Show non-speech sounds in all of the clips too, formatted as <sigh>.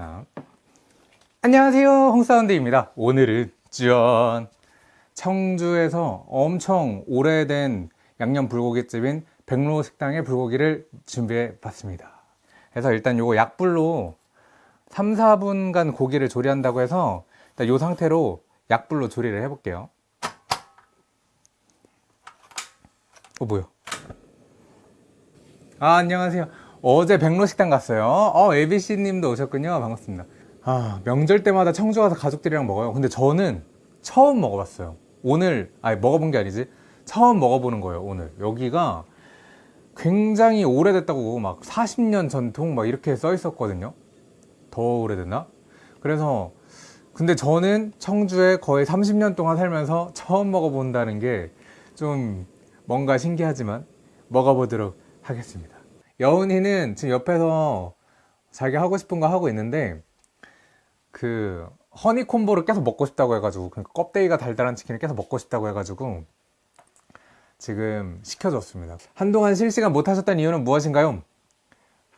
자, 안녕하세요. 홍사운드입니다. 오늘은 짠 청주에서 엄청 오래된 양념 불고기집인 백로 식당의 불고기를 준비해 봤습니다. 그래서 일단 요거 약불로 3, 4분간 고기를 조리한다고 해서 일단 요 상태로 약불로 조리를 해 볼게요. 어 뭐야? 아 안녕하세요 어제 백로식당 갔어요. 어 ABC님도 오셨군요. 반갑습니다. 아 명절 때마다 청주 가서 가족들이랑 먹어요. 근데 저는 처음 먹어봤어요. 오늘 아니 먹어본 게 아니지. 처음 먹어보는 거예요 오늘. 여기가 굉장히 오래됐다고 막 40년 전통 막 이렇게 써 있었거든요. 더 오래됐나? 그래서 근데 저는 청주에 거의 30년 동안 살면서 처음 먹어본다는 게 좀 뭔가 신기하지만 먹어보도록 하겠습니다 여운이는 지금 옆에서 자기 하고 싶은 거 하고 있는데 그 허니콤보를 계속 먹고 싶다고 해가지고 그러니까 껍데기가 달달한 치킨을 계속 먹고 싶다고 해가지고 지금 시켜줬습니다 한동안 실시간 못 하셨던 이유는 무엇인가요?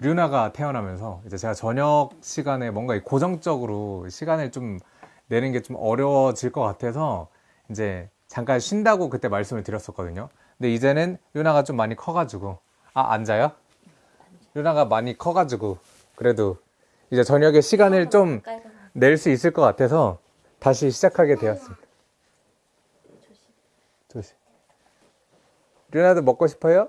류나가 태어나면서 이제 제가 저녁 시간에 뭔가 고정적으로 시간을 좀 내는 게 좀 어려워질 것 같아서 이제 잠깐 쉰다고 그때 말씀을 드렸었거든요 근데 이제는 류나가 좀 많이 커가지고 아 앉아요? 류나가 많이 커가지고 그래도 이제 저녁에 시간을 좀 낼 수 있을 것 같아서 다시 시작하게 되었습니다. 조심. 류나도 먹고 싶어요?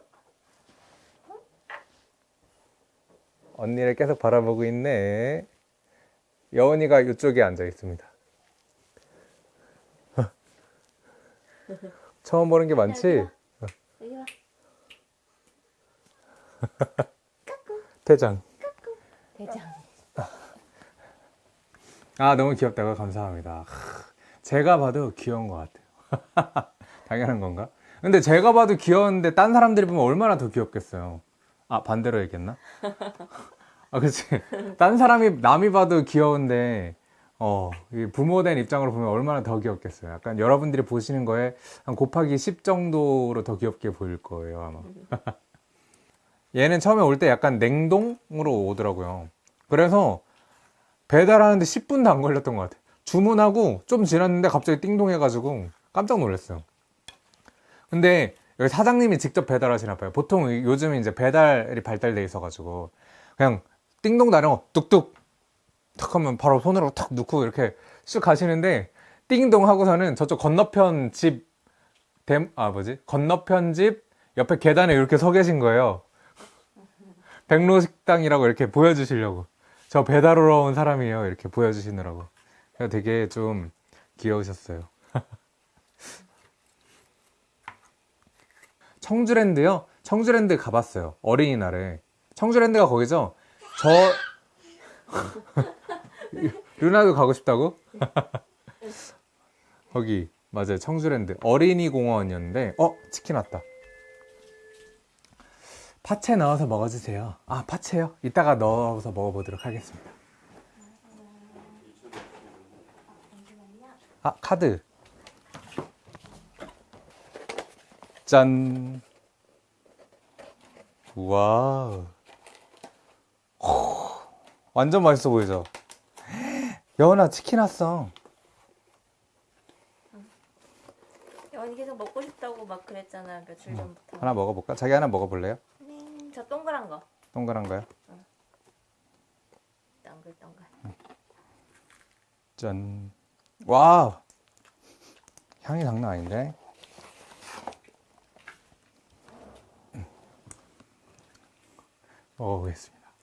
언니를 계속 바라보고 있네. 여운이가 이쪽에 앉아 있습니다. 처음 보는 게 많지? <laughs> 대장. 대장. 아 너무 귀엽다고? 감사합니다. 하, 제가 봐도 귀여운 것 같아요. <laughs> 당연한 건가? 근데 제가 봐도 귀여운데 딴 사람들이 보면 얼마나 더 귀엽겠어요? 아 반대로 얘기했나? <laughs> 아 그치. 딴 사람이 남이 봐도 귀여운데 어, 이 부모된 입장으로 보면 얼마나 더 귀엽겠어요? 약간 여러분들이 보시는 거에 한 곱하기 10 정도로 더 귀엽게 보일 거예요 아마 <laughs> 얘는 처음에 올 때 약간 냉동으로 오더라고요. 그래서 배달하는데 10분도 안 걸렸던 것 같아요. 주문하고 좀 지났는데 갑자기 띵동 해가지고 깜짝 놀랐어요. 근데 여기 사장님이 직접 배달하시나 봐요. 보통 요즘 이제 배달이 발달돼 있어 가지고 그냥 띵동 나령 뚝뚝 탁 하면 바로 손으로 탁 넣고 이렇게 쑥 가시는데 띵동 하고서는 저쪽 건너편 집 댐, 아 뭐지? 건너편 집 옆에 계단에 이렇게 서 계신 거예요 백로식당이라고 이렇게 보여주시려고. 저 배달하러 온 사람이에요. 이렇게 보여주시느라고. 되게 좀 귀여우셨어요. <laughs> 청주랜드요? 청주랜드 가봤어요. 어린이날에. 청주랜드가 거기죠? 저 <laughs> 루나도 가고 싶다고? <laughs> 거기. 맞아요. 청주랜드. 어린이 공원이었는데 어? 치킨 왔다 파채 넣어서 먹어주세요 아 파채요? 이따가 넣어서 먹어보도록 하겠습니다 아 카드 짠 호, 완전 맛있어 보이죠? 여은아 치킨 왔어 언니 계속 먹고 싶다고 막 그랬잖아 며칠 전부터. 하나 먹어볼까? 자기 하나 먹어볼래요? 음, 저 동그란 거. 동그란 거요? 동글동글. 짠. 와! 향이 장난 아닌데? 음. 먹어보겠습니다.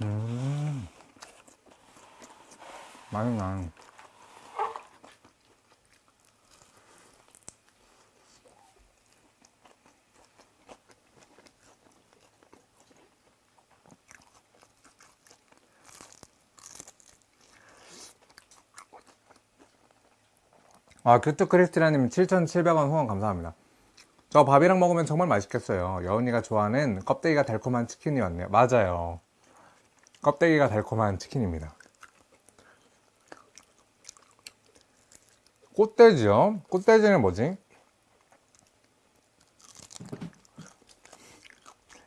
음. 맛있나? 아, 큐트 크리스티나님 7,700원 후원 감사합니다. 저 밥이랑 먹으면 정말 맛있겠어요. 여은이가 좋아하는 껍데기가 달콤한 치킨이었네요. 맞아요. 껍데기가 달콤한 치킨입니다. 꽃돼지요? 꽃돼지는 뭐지?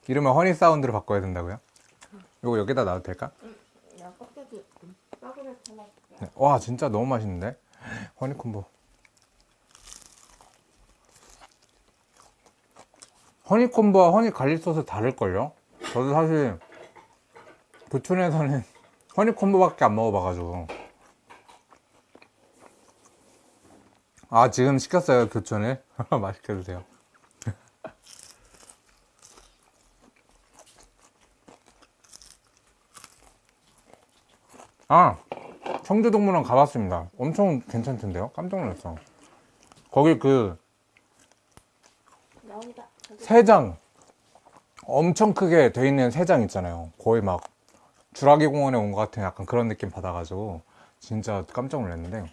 이름을 허니 사운드로 바꿔야 된다고요? 이거 여기다 놔도 될까? 네. 와 진짜 너무 맛있는데 허니콤보 허니콤보와 honey garlic 소스 다를걸요? 저도 사실 부천에서는 <laughs> 허니콤보밖에 안 먹어봐가지고 아 지금 시켰어요 교촌을 <laughs> 맛있게 드세요 아 청주동물원 가봤습니다. 엄청 괜찮던데요? 깜짝 놀랐어. 거기 그 저기 새장 엄청 크게 돼 있는 새장 있잖아요. 거의 막 주라기 공원에 온 것 같은 약간 그런 느낌 받아가지고 진짜 깜짝 놀랐는데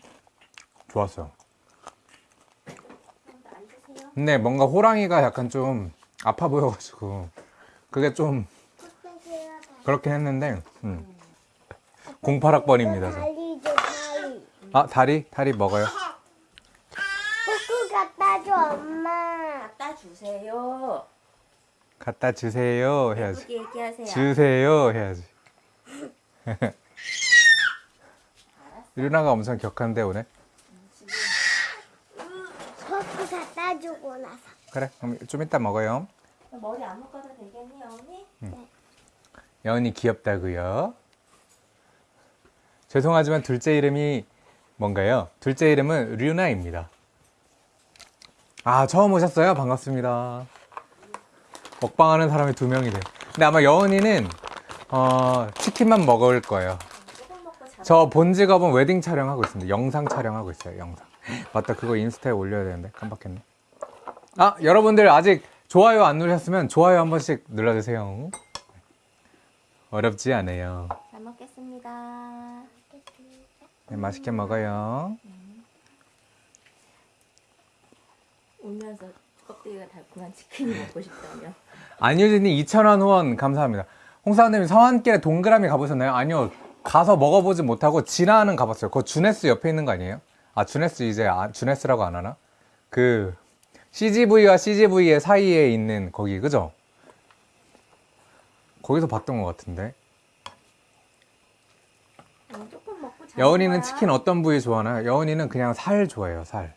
좋았어요. 근데 뭔가 호랑이가 약간 좀 아파 보여가지고 그게 좀 그렇긴 했는데 음. 08학번입니다. 저. 아 다리? 다리 먹어요. 갖다 줘 주세요. 갖다 주세요 해야지. 얘기하세요. 주세요 해야지. 유나가 엄청 격한데 오늘. 포크 갖다 주고 나서 그래 그럼 좀 이따 먹어요. 머리 안 묶어도 되겠니 언니? 여은이 귀엽다고요. 죄송하지만 둘째 이름이 뭔가요? 둘째 이름은 류나입니다. 아 처음 오셨어요? 반갑습니다. 먹방하는 사람이 두 명이래. 근데 아마 여은이는 어, 치킨만 먹을 거예요. 저 본 직업은 웨딩 촬영하고 있습니다. 영상 촬영하고 있어요. 영상. 맞다. 그거 인스타에 올려야 되는데 깜빡했네. 아 여러분들 아직 좋아요 안 누르셨으면 좋아요 한 번씩 눌러주세요. 어렵지 않아요. 잘 먹겠습니다. 네, 맛있게 먹어요. 울면서 껍데기가 달콤한 치킨이 먹고 싶다며. <laughs> 안유진님 2,000원 후원 감사합니다. 홍사원님 성안길에 동그라미 가보셨나요? 아니요. 가서 먹어보지 못하고 진화는 가봤어요. 그거 주네스 옆에 있는 거 아니에요? 아 주네스 이제 아, 주네스라고 안 하나? 그 CGV와 CGV의 사이에 있는 거기 그죠? 거기서 봤던 것 같은데. 여은이는 치킨 어떤 부위 좋아하나요? 여은이는 그냥 살 좋아해요. 살.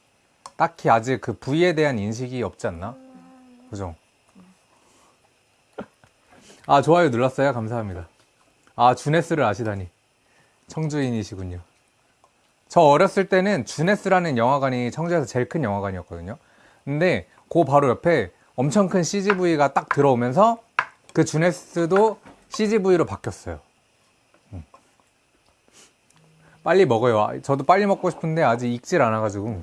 딱히 아직 그 부위에 대한 인식이 없지 않나? 그죠? 아 좋아요 눌렀어요. 감사합니다. 아 주네스를 아시다니 청주인이시군요. 저 어렸을 때는 주네스라는 영화관이 청주에서 제일 큰 영화관이었거든요. 근데 그 바로 옆에 엄청 큰 CGV가 딱 들어오면서 그 주네스도 CGV로 바뀌었어요. 음. 빨리 먹어요. 아, 저도 빨리 먹고 싶은데 아직 익질 않아가지고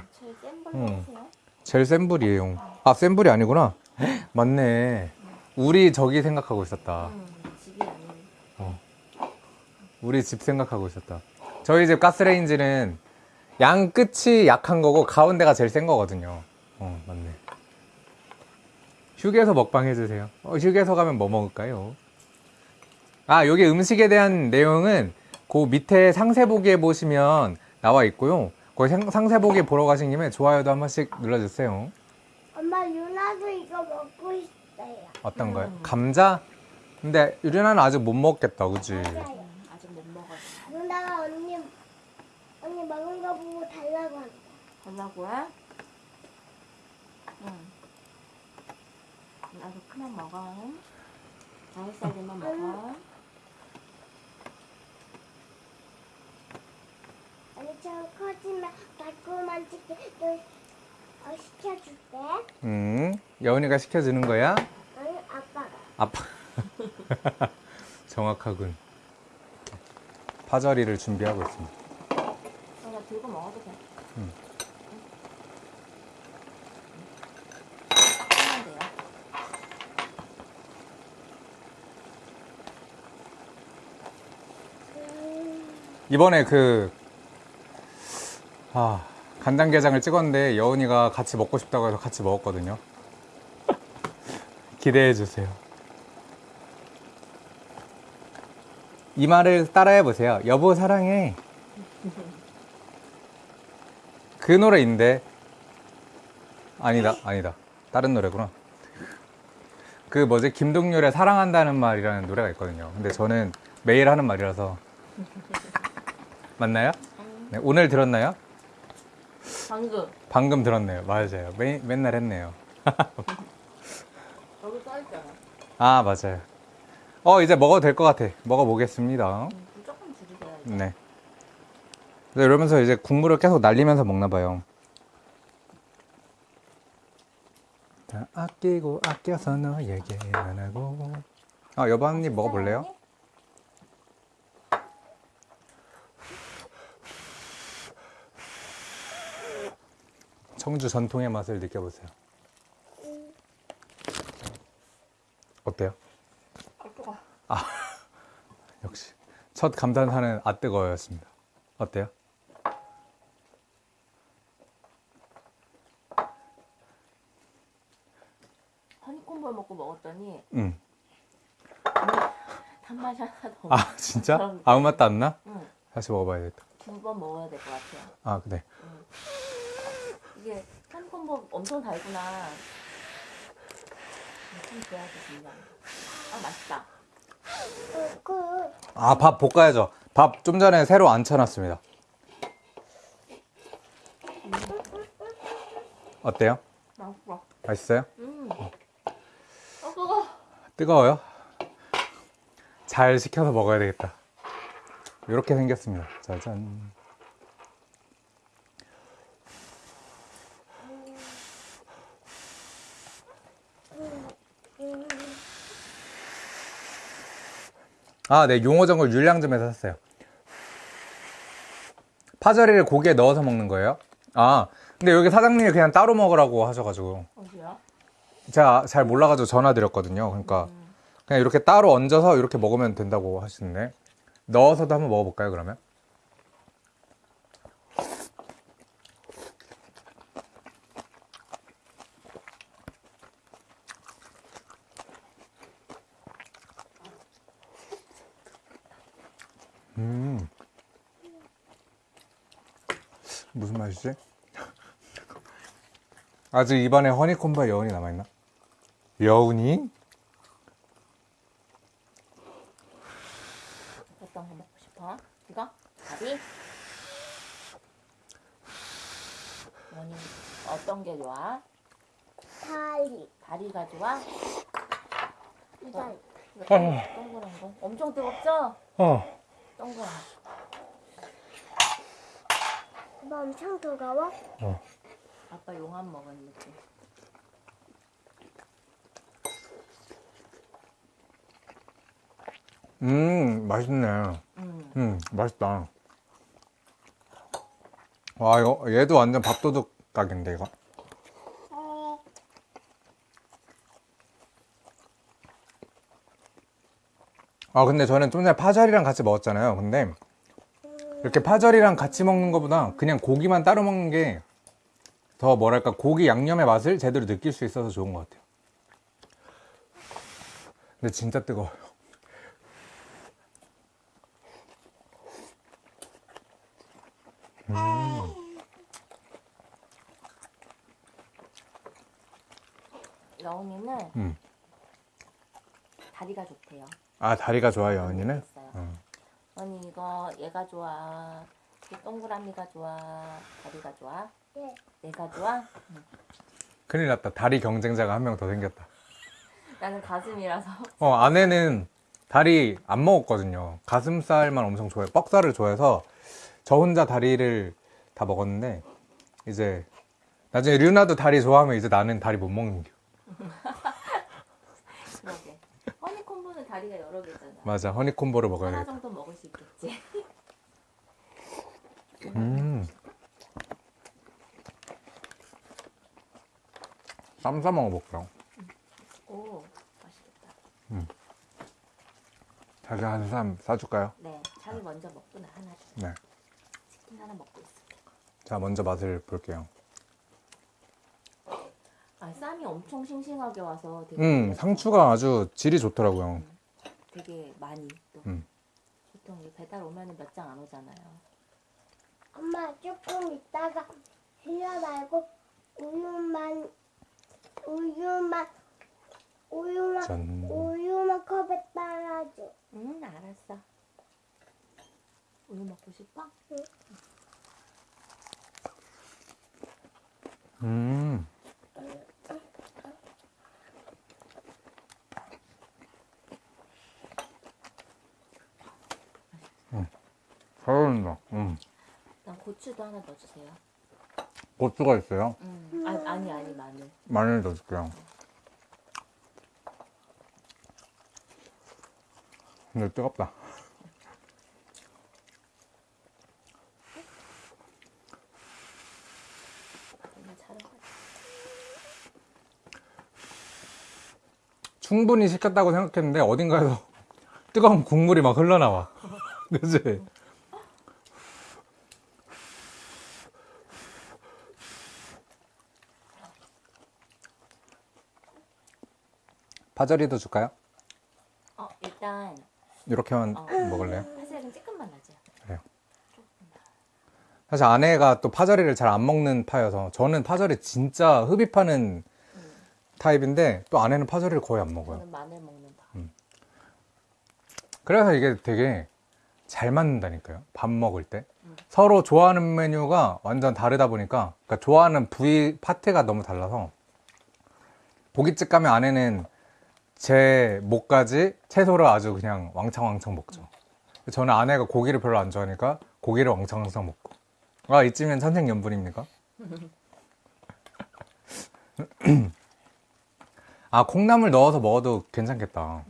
음. 하세요. 제일 센 불이에요. 아, 센 불이 아니구나. <gasps> 맞네. 우리 저기 생각하고 있었다. 아닌. 우리 집 생각하고 있었다. 저희 집 가스레인지는 양 끝이 약한 거고 가운데가 제일 센 거거든요. 어, 맞네. 휴게소 먹방 해주세요. 어, 휴게소 가면 뭐 먹을까요? 아, 여기 음식에 대한 내용은 그 밑에 상세 보기에 보시면 나와 있고요. 그 상- 상세 보기 보러 가신 김에 좋아요도 한 번씩 눌러주세요. 엄마 유나도 이거 먹고 싶어요 어떤 거요? 음. 감자? 근데 유리나는 아직 못 먹겠다, 그지? 맞아요 음, 아직 못 먹었어. 누나가 언니 언니 먹은 거 보고 달라고 한다 달라고요? 응. 나도 그만 먹어. 다섯 살 되면 먹어. 언니 좀 달콤한 치킨 또 어, 시켜줄게 음, 여은이가 시켜주는 거야? 아니 아빠가 아빠. <laughs> 정확하군. 파절이를 준비하고 있습니다. 어, 나 들고 먹어도 돼. 돼요. 이번에 그, 아, 간장게장을 찍었는데 여은이가 같이 먹고 싶다고 해서 같이 먹었거든요. 기대해 주세요. 이 말을 따라해 보세요. 여보 사랑해. 그 노래인데 아니다 아니다 다른 노래구나. 그 뭐지 김동률의 사랑한다는 말이라는 노래가 있거든요. 근데 저는 매일 하는 말이라서 맞나요? 네, 오늘 들었나요? 방금 방금 들었네요. 맞아요. 매, 맨날 했네요. <laughs> 여기 써있잖아. 아 맞아요. 어 이제 먹어도 될 것 같아. 먹어보겠습니다. 무조건 줄이세요. 네. 이러면서 이제 국물을 계속 날리면서 먹나 봐요. 다 아끼고 아껴서 너에게 안 하고. 아 여보 한 입 먹어볼래요? 청주 전통의 맛을 느껴보세요. 어때요? 아, 뜨거. <laughs> 역시 첫 감탄사는 아 뜨거워였습니다. 어때요? 허니콤볼 먹고 먹었더니 응. 단맛이 하나도 없어. 아 진짜? 아무 맛도 안 나? 응. 다시 먹어봐야겠다. 두 번 먹어야 될 것 같아요. 아 그래. 이게 허니콤볼 엄청 달구나. 참 좋아하지 진짜. 아 맛있다. 그아밥 볶아야죠. 밥 좀 전에 새로 안 쳐놨습니다. 어때요? 맛있어. 맛있어요? 음. 아 뜨거. 뜨거워요? 잘 식혀서 먹어야 되겠다. 이렇게 생겼습니다. 짜잔. 아, 네, 용어정글 율량점에서 샀어요. 파절이를 고기에 넣어서 먹는 거예요? 아, 근데 여기 사장님이 그냥 따로 먹으라고 하셔가지고. 어디야? 제가 잘 몰라가지고 전화 드렸거든요. 그러니까 그냥 이렇게 따로 얹어서 이렇게 먹으면 된다고 하시는데 넣어서도 한번 먹어볼까요? 그러면? 맛이지? 아직 입안에 허니콤바 여운이 남아있나? 여운이? 어떤 거 먹고 싶어? 이거? 다리? 원이 어떤 게 좋아? 다리 다리가 좋아? 이거 이거 동- 동그란 거? 엄청 뜨겁죠? 어. 동그란 이거 엄청 뜨거워? 아빠 용암 먹은 느낌 음, 맛있네. 음. 음, 맛있다. 와, 이거, 얘도 완전 밥도둑 각인데, 이거. 어, 아, 근데 저는 좀 전에 파절이랑 같이 먹었잖아요. 근데, 이렇게 파절이랑 같이 먹는 것보다 그냥 고기만 따로 먹는 게 더 뭐랄까, 고기 양념의 맛을 제대로 느낄 수 있어서 좋은 것 같아요. 근데 진짜 뜨거워요. 여운이는 음. 다리가 좋대요 아, 다리가 좋아요, 언니는? 있어요. 음. 언니 이거 얘가 좋아 이 동그라미가 좋아 다리가 좋아 네. 얘가 좋아 큰일 났다. 다리 경쟁자가 한 명 더 생겼다. 나는 가슴이라서 어, 아내는 다리 안 먹었거든요. 가슴살만 엄청 좋아해. 뻑살을 좋아해서 저 혼자 다리를 다 먹었는데 이제 나중에 류나도 다리 좋아하면 이제 나는 다리 못 먹는 겨. <laughs> 다리가 여러 개잖아 맞아. 허니콤보를 하나 먹어야겠다. 정도 먹을 수 있겠지 <laughs> 음. 쌈싸 먹어볼까요? 오 맛있겠다 자기 한쌈 싸줄까요? 네 자기 먼저 먹고 나 하나 줘 네. 치킨 하나 먹고 있을게 자, 먼저 맛을 볼게요. 아 쌈이 엄청 싱싱하게 와서 되게 음, 상추가 아주 질이 좋더라고요. 되게 많이 또 음. 보통 이 배달 오면은 몇장 안 오잖아요 엄마 조금 있다가 흘려 말고 우유만 우유만 우유만 짠. 우유만 컵에 따라줘. 응, 알았어. 우유 먹고 싶어? 음. 음. 잘 어울린다. 음. 난 고추도 하나 넣어주세요. 고추가 있어요. 음. 아, 아니, 아니, 마늘. 마늘 넣어줄게요. 근데 뜨겁다. 충분히 식혔다고 생각했는데 어딘가에서 <laughs> 뜨거운 국물이 막 흘러나와. <laughs> 그치? 파절이도 줄까요? 어, 일단 이렇게만 어. 먹을래요? 파슬리는 조금만 넣자. 그래요. 사실 아내가 또 파절이를 잘 안 먹는 파여서 저는 파절이 진짜 흡입하는 음. 타입인데 또 아내는 파절이를 거의 안 먹어요. 저는 마늘 먹는 파. 그래서 이게 되게 잘 맞는다니까요. 밥 먹을 때. 음. 서로 좋아하는 메뉴가 완전 다르다 보니까, 그러니까 좋아하는 부위, 파트가 너무 달라서, 고깃집 가면 아내는 제 목까지 채소를 아주 그냥 왕창왕창 먹죠. 저는 아내가 고기를 별로 안 좋아하니까 고기를 왕창왕창 먹고. 아, 이쯤엔 천생연분입니까? <clears throat> 아, 콩나물 넣어서 먹어도 괜찮겠다.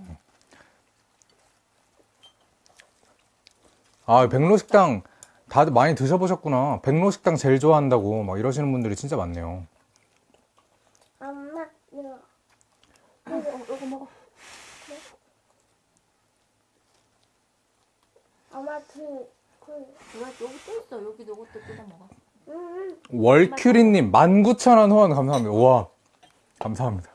아, 백로식당 다들 많이 드셔보셨구나. 백로식당 제일 좋아한다고 막 이러시는 분들이 진짜 많네요. 엄마 이거 어, 어, 이거 먹어. 엄마 그그 왜 여기 또 있어? 여기 이것도 뜯어 먹어. 음, 월큐리님 19,000원 후원 감사합니다. 우와, 감사합니다.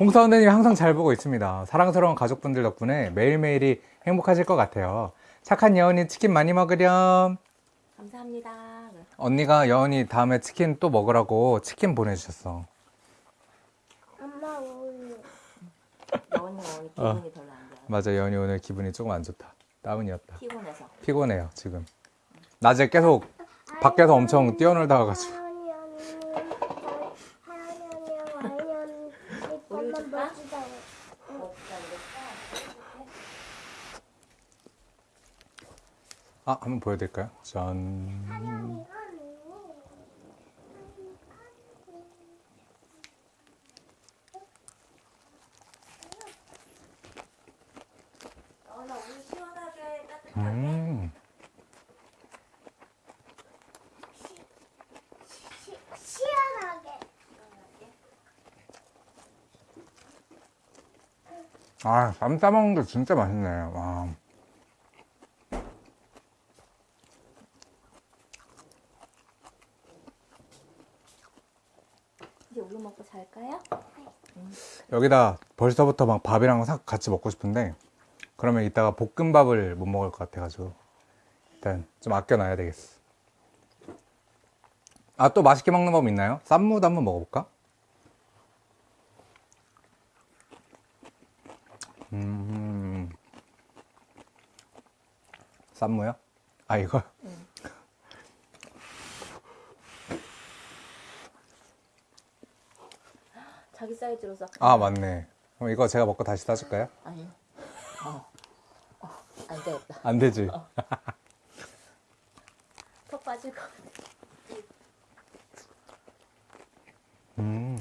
홍사 선생님 항상 잘 보고 있습니다. 사랑스러운 가족분들 덕분에 매일매일이 행복하실 것 같아요. 착한 여운이 치킨 많이 먹으렴. 감사합니다. 그래. 언니가 여운이 다음에 치킨 또 먹으라고 치킨 보내주셨어. 엄마 우유. 여원이가 오늘 기분이 어. 별로 안 좋아. 맞아, 여운이 오늘 기분이 조금 안 좋다. 다운이었다. 피곤해서. 피곤해요, 지금. 낮에 계속 밖에서 엄청 뛰어놀다가 가지고. 아, 한번 보여드릴까요? 짠. 우유 시원하게 따뜻하게. 음. 시원하게. 아, 쌈 싸먹는 게 진짜 맛있네. 와. 이제 우유 먹고 잘까요? 여기다 벌써부터 막 밥이랑 싹 같이 먹고 싶은데, 그러면 이따가 볶음밥을 못 먹을 것 같아가지고, 일단 좀 아껴놔야 되겠어. 아, 또 맛있게 먹는 법 있나요? 쌈무도 한번 먹어볼까? 음. 쌈무요? 아, 이거? 자기 사이즈로 싹. 아, 맞네. 그럼 이거 제가 먹고 다시 싸줄까요? 아니. 어. 어. 안 되겠다. 안 되지. 턱 빠질 것 같아. 음.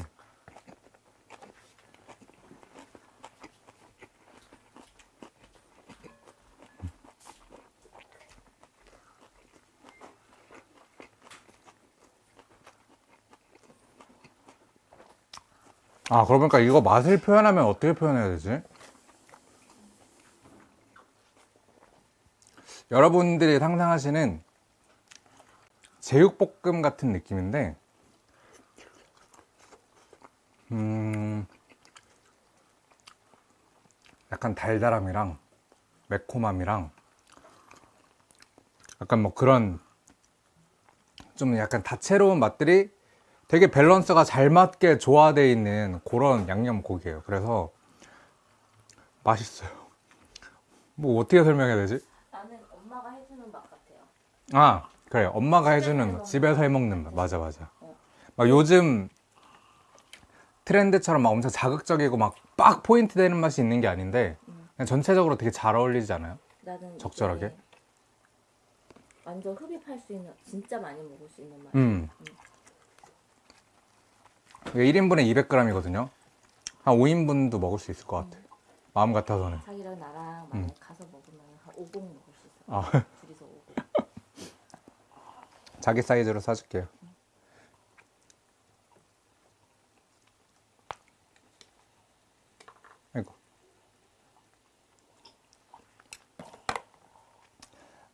아, 그러고 보니까 이거 맛을 표현하면 어떻게 표현해야 되지? 여러분들이 상상하시는 제육볶음 같은 느낌인데, 음, 약간 달달함이랑 매콤함이랑 약간 뭐 그런 좀 약간 다채로운 맛들이 되게 밸런스가 잘 맞게 조화되어 있는 그런 양념 고기예요. 그래서 맛있어요. 뭐 어떻게 설명해야 되지? 나는 엄마가 해주는 맛 같 아 그래 엄마가 해주는 맛, 집에서 해먹는 맛 맞아 맞아 어. 막 요즘 트렌드처럼 막 엄청 자극적이고 막 빡 포인트 되는 맛이 있는 게 아닌데 음. 그냥 전체적으로 되게 잘 어울리지 않아요? 나는 적절하게? 완전 흡입할 수 있는 진짜 많이 먹을 수 있는 맛. 음. 이게 1인분에 200g이거든요 한 5인분도 먹을 수 있을 것 같아 마음 같아서는 자기랑 나랑 음. 가서 먹으면 한 5봉 먹을 수 있어. 아. 둘이서 5봉. 자기 사이즈로 사줄게요 아이고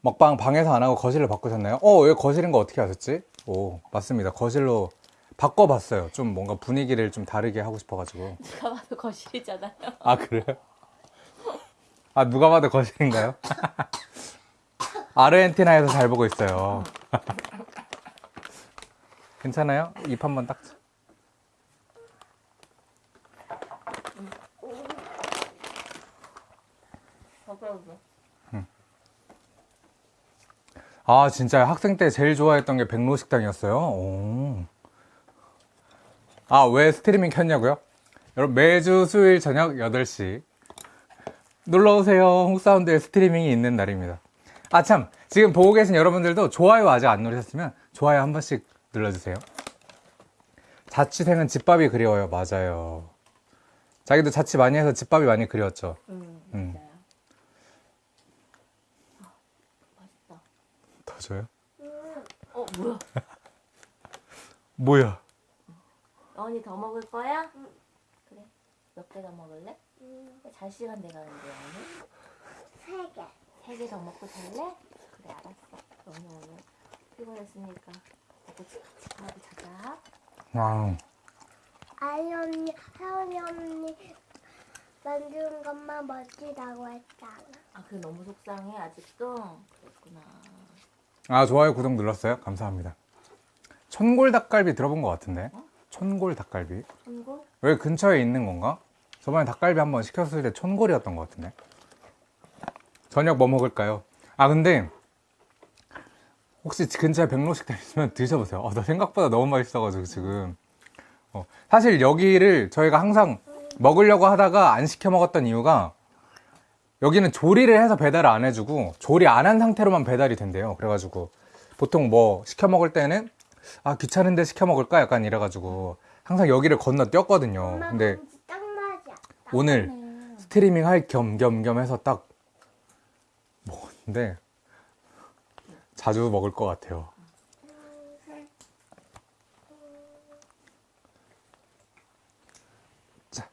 먹방 방에서 안 하고 거실로 바꾸셨나요? 어, 왜 거실인 거 어떻게 아셨지? 오, 맞습니다. 거실로 바꿔봤어요. 좀 뭔가 분위기를 좀 다르게 하고 싶어가지고. <laughs> 누가 봐도 거실이잖아요. 아, 그래요? 아, 누가 봐도 거실인가요? <laughs> 아르헨티나에서 잘 보고 있어요. 괜찮아요? 입 한번 딱. 버블버. 아, 진짜 학생 때 제일 좋아했던 게 백로 식당이었어요. 오. 아, 왜 스트리밍 켰냐고요? 여러분, 매주 수요일 저녁 8시. 놀러오세요. 홍사운드의 스트리밍이 있는 날입니다. 아, 참. 지금 보고 계신 여러분들도 좋아요 아직 안 누르셨으면 좋아요 한 번씩 눌러주세요. 자취생은 집밥이 그리워요. 맞아요. 자기도 자취 많이 해서 집밥이 많이 그리웠죠. 음, 음. 아, 맛있다. 더 줘요? 어, 뭐야? <laughs> 뭐야? 언니 더 먹을 거야? 그래. 몇 개 더 먹을래? 음, 잘 시간 돼가는데 언니. 세 개. 세 개 더 먹고 잘래? 그래 알았어. 언니 오늘 피곤했으니까 먹고 치카치카하고 자자. 와. 아이 언니, 혜원이 언니 만드는 것만 멋지다고 했잖아. 아, 그게 너무 속상해 아직도. 그랬구나. 아 좋아요 구독 눌렀어요 감사합니다 천골 닭갈비 들어본 것 같은데 천골 닭갈비 손골? 여기 근처에 있는 건가? 저번에 닭갈비 한번 시켰을 때 천골이었던 것 같은데 저녁 뭐 먹을까요? 아 근데 혹시 근처에 백로식당 있으면 드셔보세요 어, 나 생각보다 너무 맛있어가지고 지금 어, 사실 여기를 저희가 항상 먹으려고 하다가 안 시켜 먹었던 이유가 여기는 조리를 해서 배달을 안 해주고 조리 안 한 상태로만 배달이 된대요. 그래가지고 보통 뭐 시켜 먹을 때는 아 귀찮은데 시켜 먹을까 약간 이래가지고 항상 여기를 건너 뛰었거든요. 근데. 오늘 네. 스트리밍 할 겸 겸 겸 해서 딱 먹었는데 자주 먹을 것 같아요. 자.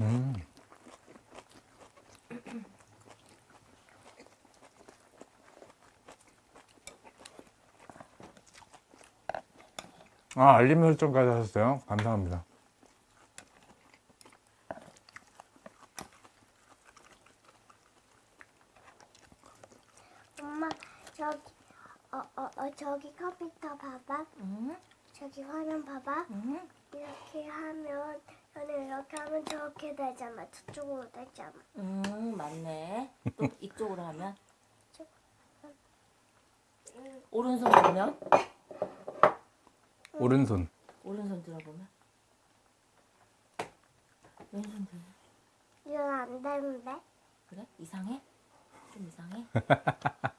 음. 아, 알림 설정까지 하셨어요? 감사합니다. 엄마 저기 어 어 어 저기 컴퓨터 봐봐. 응? 저기 화면 봐봐. 응? 이렇게 하면 저는 이렇게 하면 저렇게 되잖아. 저쪽으로 되잖아. 음, 맞네. 또 <laughs> 이쪽으로 하면? 오른손 보면? 오른손. 오른손 들어보면? 왼손 들면? 이건 안 되는데. 그래? 이상해? 좀 이상해? <laughs>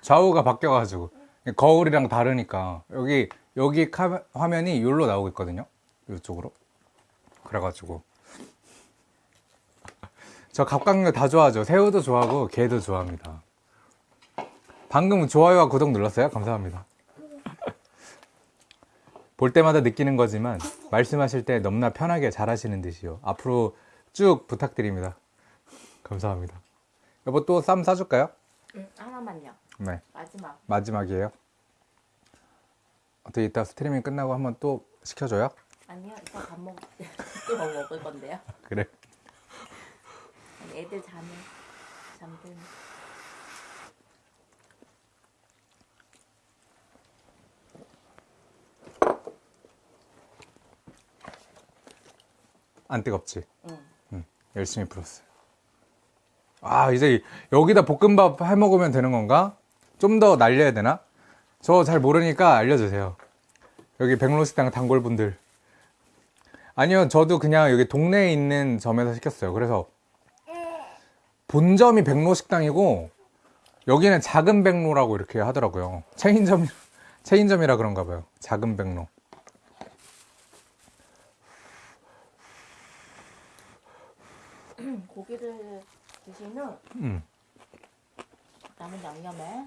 좌우가 바뀌어가지고. 거울이랑 다르니까. 여기, 여기 카, 화면이 여기로 나오고 있거든요. 이쪽으로. 그래가지고. <laughs> 저 갑각류 다 좋아하죠. 새우도 좋아하고, 게도 좋아합니다. 방금 좋아요와 구독 눌렀어요? 감사합니다. 볼 때마다 느끼는 거지만, 말씀하실 때 너무나 편하게 잘 하시는 듯이요. 앞으로 쭉 부탁드립니다. 감사합니다. 여보 또 쌈 싸줄까요? 응, 하나만요. 네. 마지막. 마지막이에요. 어떻게 이따 스트리밍 끝나고 한번 또 시켜줘요? 아니요, 이따 밥 먹을 때또 <laughs> 먹을 건데요. 그래. 애들 자면 잠들면 안 뜨겁지? 응. 응, 열심히 풀었어요. 아, 이제 여기다 볶음밥 해 먹으면 되는 건가? 좀 더 날려야 되나? 저 잘 모르니까 알려주세요. 여기 백로식당 단골분들. 아니요, 저도 그냥 여기 동네에 있는 점에서 시켰어요. 그래서 본점이 백로식당이고 여기는 작은 백로라고 이렇게 하더라고요. 체인점, <laughs> 체인점이라 그런가 봐요. 작은 백로. 고기를 드신 후 음. 남은 양념에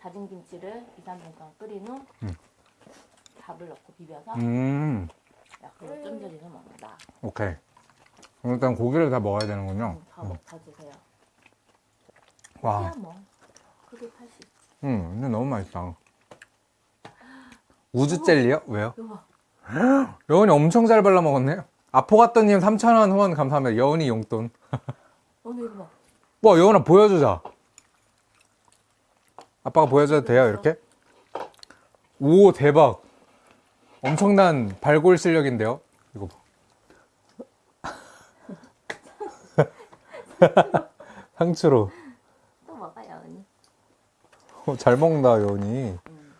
다진 김치를 2, 3분 동안 끓인 후 음. 밥을 넣고 비벼서 음, 약으로 쫀저리서 먹는다. 오케이. 일단 고기를 다 먹어야 되는군요. 응, 다 먹다 드세요. 와. 뭐 크게 팔수 있어. 음, 근데 너무 맛있다. 우주 젤리요? 왜요? 여운이 엄청 잘 발라 먹었네. 아포가또님 3,000원 후원 감사합니다. 여운이 용돈. 오늘 이거 봐. 와, 여운아 보여주자. 아빠가 보여줘도 돼요, 이렇게? 오, 대박. 엄청난 발골 실력인데요? 이거 봐. <laughs> 상추로. 또 먹어요, 언니. 어, 잘 먹는다, 여운이. 응.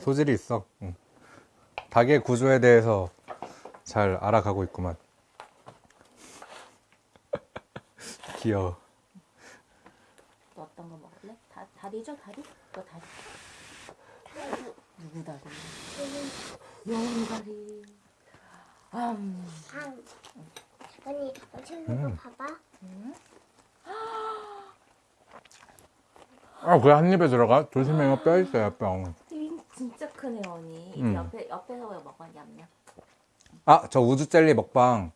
소질이 있어. 응. 닭의 구조에 대해서 잘 알아가고 있구만. 귀여워. 또 어떤 거 먹을래? 다, 다리죠, 다리? 너 다리. 누구 다리? 여운 다리. 음. 방. 언니, 엄청 이거 음. 봐봐. 음. 아, 그래, 한 입에 들어가? 조심해요. 뼈 있어요, 뼈. 이 진짜 크네, 언니. 음. 옆에, 옆에서 왜 먹어, 냠냠. 아, 저 우주 젤리 먹방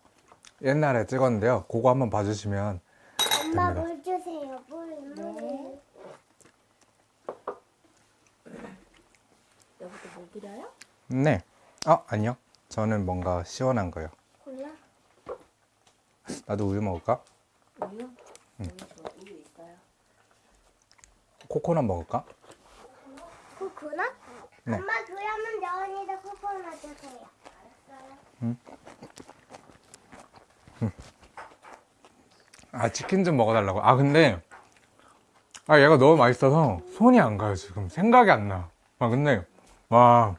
옛날에 찍었는데요. 그거 한번 봐주시면. 엄마 됩니다. 물 주세요. 물, 물. 네. 여기도 물 드려요? 네. 아, 아니요. 저는 뭔가 시원한 거요. 골라. 나도 우유 먹을까? 우유? 우유 줘, 우유 있어요. 코코넛 먹을까? 코코넛? 네. 엄마 그러면 여운이도 코코넛 주세요. 알았어요. 아, 치킨 좀 먹어달라고. 아, 근데, 아, 얘가 너무 맛있어서 손이 안 가요, 지금. 생각이 안 나. 아, 근데, 와,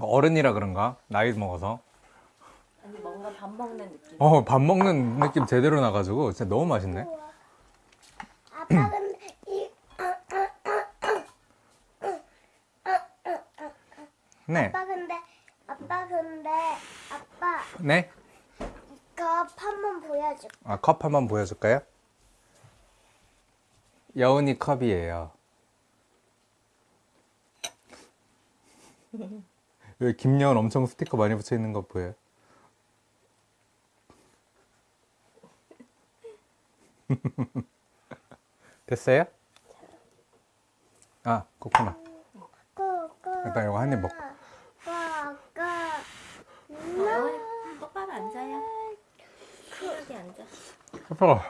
어른이라 그런가? 나이 먹어서. 아니, 뭔가 밥 먹는 느낌. 어, 밥 먹는 느낌 제대로 나가지고, 진짜 너무 맛있네. 아빠 근데 이 네. 아빠 근데 아빠 근데 아빠 네? 이거 한번 보여줄. 아, 컵 한번 보여줄까요? 여운이 컵이에요. <laughs> 여기 김여운 엄청 스티커 많이 붙여 있는 거 보여요? <laughs> 됐어요? 아, 코코넛. 일단 이거 한 입 먹고. 꼬꼬. 어, 여원이 똑바로 앉아요. 여기 앉아. 아빠.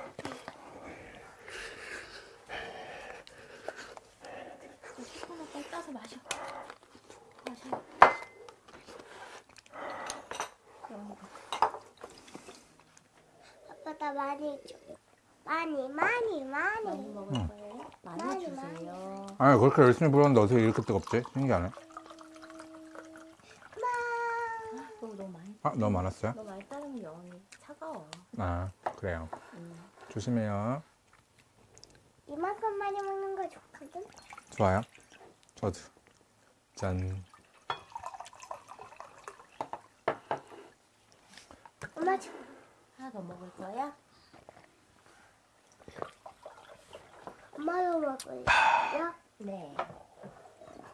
코코넛 빨리 따서 마셔. 마셔. 여원이 아빠 나 많이 줘. 많이 많이 많이 많이. 먹을 거예요? 많이 많이, 주세요. 아니, 그렇게 열심히 불었는데 어떻게 이렇게 뜨겁지? 신기하네. 그거 너무 많이 아, 너무 많았어요? 너무 많이 따르면 여원이 차가워. 아, 그래요. 음. 조심해요. 이만큼 많이 먹는 거 좋거든. 좋아요. 저도. 짠. 엄마 줘. 하나 더 먹을 거야? 엄마도 먹을래. 네.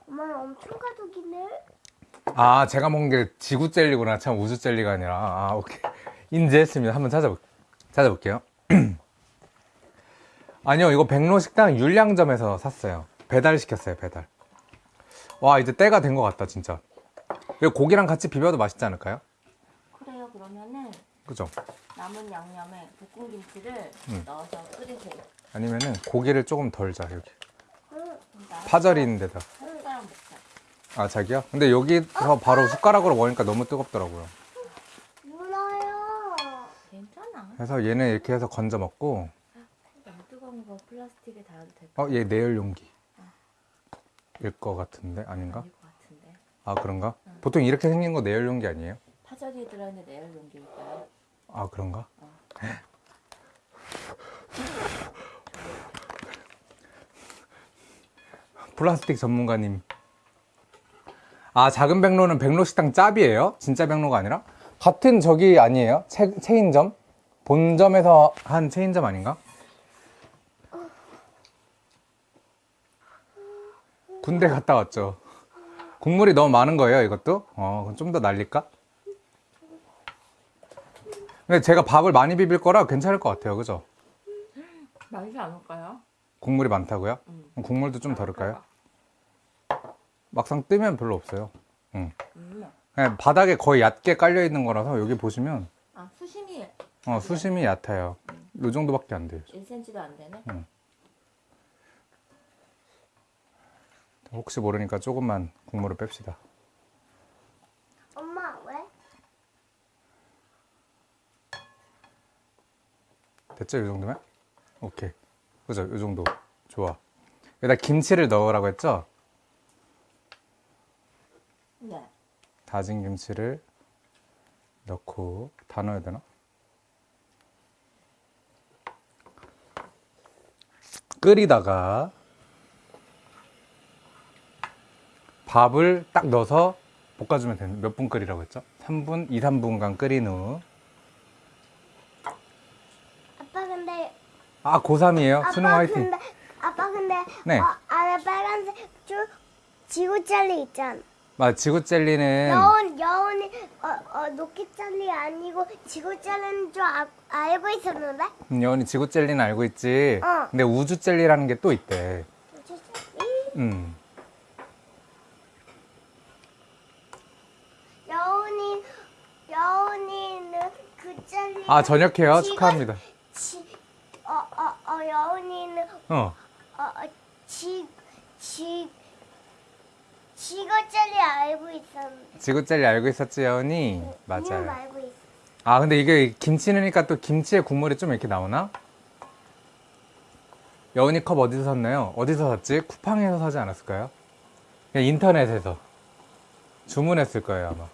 엄마 엄청 가족이네. 아, 제가 먹은 게 지구 젤리구나. 참 우주 젤리가 아니라. 아, 오케이. 인지했습니다. 한번 찾아볼, 찾아볼게요. <clears throat> 아니요, 이거 백로 식당 율량점에서 샀어요. 배달 시켰어요, 배달. 와, 이제 때가 된 것 같다, 진짜. 이거 고기랑 같이 비벼도 맛있지 않을까요? 그래요. 그러면은 그죠? 남은 양념에 볶은 김치를 음. 넣어서 끓이세요. 아니면은 고기를 조금 덜 자, 여기. 파절이인데다. 한 숟가락 먹자. 아, 자기야? 근데 여기서 바로 숟가락으로 먹으니까 너무 뜨겁더라고요. 그래서 얘는 이렇게 해서 건져 먹고 너무 뜨거운 거 플라스틱에 달아도 될까? 어, 얘 내열 용기. 일것 같은데 아닌가? 아닐 것 같은데. 아 그런가? 보통 이렇게 생긴 거 내열 용기 아니에요? 파절이에 들어있는 내열 용기일까요? 아 그런가? <laughs> 플라스틱 전문가님. 아 작은 백로는 백로 식당 짭이에요? 진짜 백로가 아니라? 같은 저기 아니에요? 체, 체인점? 본점에서 한 체인점 아닌가? 군대 갔다 왔죠. 국물이 너무 많은 거예요, 이것도? 어, 좀 더 날릴까? 근데 제가 밥을 많이 비빌 거라 괜찮을 것 같아요, 그죠? 맛있지 않을까요? 국물이 많다고요? 음. 국물도 좀 덜을까요? 막상 뜨면 별로 없어요. 응. 음. 그냥 바닥에 거의 얕게 깔려 있는 거라서 여기 보시면 아 수심이 어, 수심이 얕아요. 이 정도밖에 안 돼요. 1cm도 안 되네. 혹시 모르니까 조금만 국물을 뺍시다. 엄마 왜? 됐죠? 이 정도면? 오케이. 그죠? 이 정도. 좋아. 여기다 김치를 넣으라고 했죠? 네. 다진 김치를 넣고 다 넣어야 되나? 끓이다가 밥을 딱 넣어서 볶아주면 되는 몇 분 끓이라고 했죠? 3분, 2, 3분간 끓인 후 아빠 근데 아, 고3이에요? 아빠 수능 화이팅 아빠 근데 네. 어, 안에 빨간색 쭉 지구 젤리 있잖아. 맞아, 지구 젤리는 여운 여운이 어, 어 녹기 젤리 아니고 지구 젤리인 줄 아, 알고 있었는데. 음, 여운이 지구 젤리는 알고 있지 어. 근데 우주 젤리라는 게 또 있대 우주 젤리? 음. 여운이 여운이는 그 젤리. 아, 전역해요? 지구- 축하합니다 어어 어 여운이는 어. 어 지 지 지구 젤리 알고 있었는데. 지구 젤리 알고 있었지, 여운이? 이름 맞아요. 알고 있어. 아, 근데 이게 김치 넣으니까 또 김치에 국물이 좀 이렇게 나오나? 여운이 컵 어디서 샀나요? 어디서 샀지? 쿠팡에서 사지 않았을까요? 그냥 인터넷에서. 주문했을 거예요, 아마.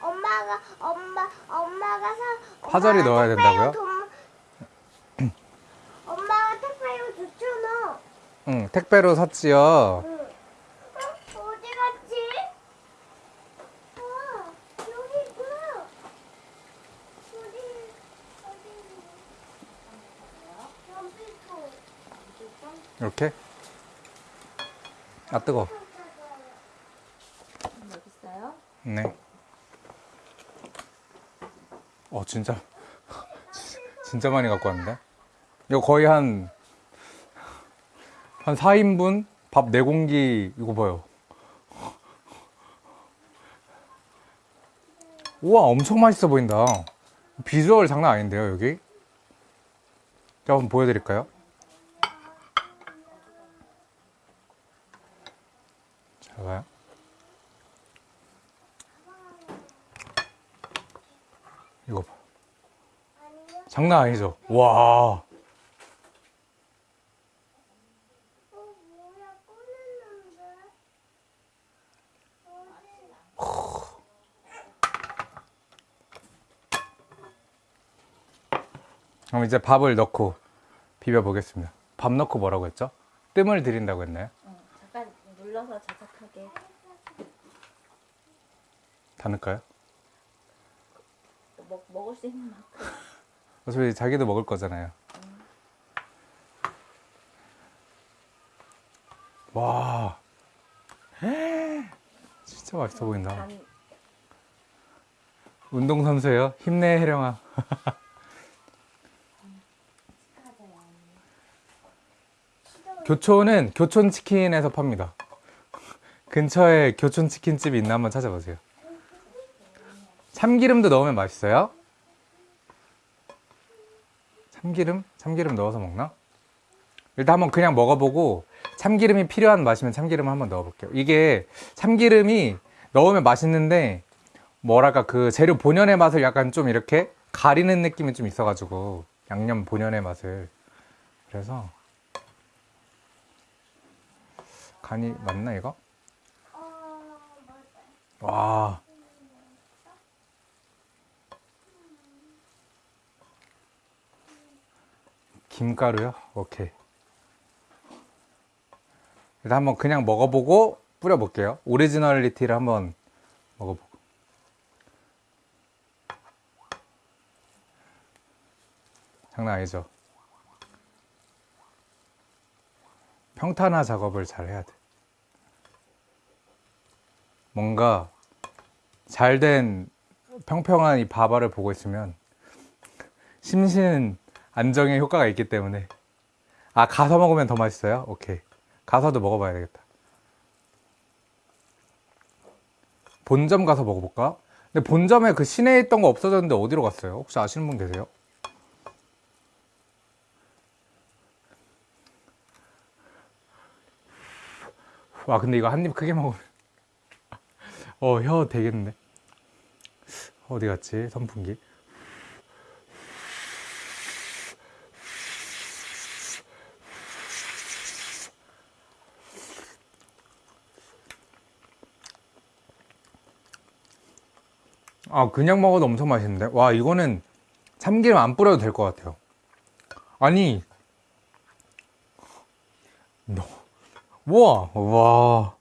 엄마가 엄마 엄마가 사 파절이 넣어야 된다고요? 돈- <clears throat> 엄마가 택배로 줬잖아. 응, 택배로 샀지요. 응. 어, 어디 갔지? 아 여기 있구나. 어디 어디? 점피코. 이렇게. 아, 뜨거. 여기 있어요. 네. 어, 진짜. <laughs> 진짜 많이 갖고 왔는데? 이거 거의 한, 한 4인분? 밥 4공기, 이거 봐요. 우와, 엄청 맛있어 보인다. 비주얼 장난 아닌데요, 여기? 한번 보여드릴까요? 잘 봐요. 이거 봐. 장난 아니죠? 와. 어? 그럼 이제 밥을 넣고 비벼 보겠습니다. 밥 넣고 뭐라고 했죠? 뜸을 들인다고 했나요? 응. 잠깐 눌러서 자작하게. 다 넣을까요? 먹 먹을 수 있는 만큼. 어차피 자기도 먹을 거잖아요. 와. 진짜 맛있어 보인다. 간 운동선수예요? 힘내, 혜령아. 교촌은 교촌치킨에서 팝니다. 근처에 교촌치킨집이 있나 한번 찾아보세요. 참기름도 넣으면 맛있어요? 참기름? 참기름 넣어서 먹나? 일단 한번 그냥 먹어보고 참기름이 필요한 맛이면 참기름 한번 넣어볼게요. 이게 참기름이 넣으면 맛있는데 뭐랄까 그 재료 본연의 맛을 약간 좀 이렇게 가리는 느낌이 좀 있어가지고 양념 본연의 맛을 그래서 간이 맞나 이거? 어. 와 김가루요? 오케이. 일단 한번 그냥 먹어보고 뿌려볼게요. originality를 한번 먹어보고. 장난 아니죠? 평탄화 작업을 잘 해야 돼. 뭔가 잘 된 평평한 이 바바를 보고 있으면 심신 안정의 효과가 있기 때문에 아 가서 먹으면 더 맛있어요? 오케이 가서도 먹어봐야 되겠다 본점 가서 먹어볼까? 근데 본점에 그 시내에 있던 거 없어졌는데 어디로 갔어요? 혹시 아시는 분 계세요? 와 근데 이거 한 입 크게 먹으면 <laughs> 어혀 되겠네 어디 갔지 선풍기 아 그냥 먹어도 엄청 맛있는데 와 이거는 참기름 안 뿌려도 될 것 같아요 아니 너 우와 와.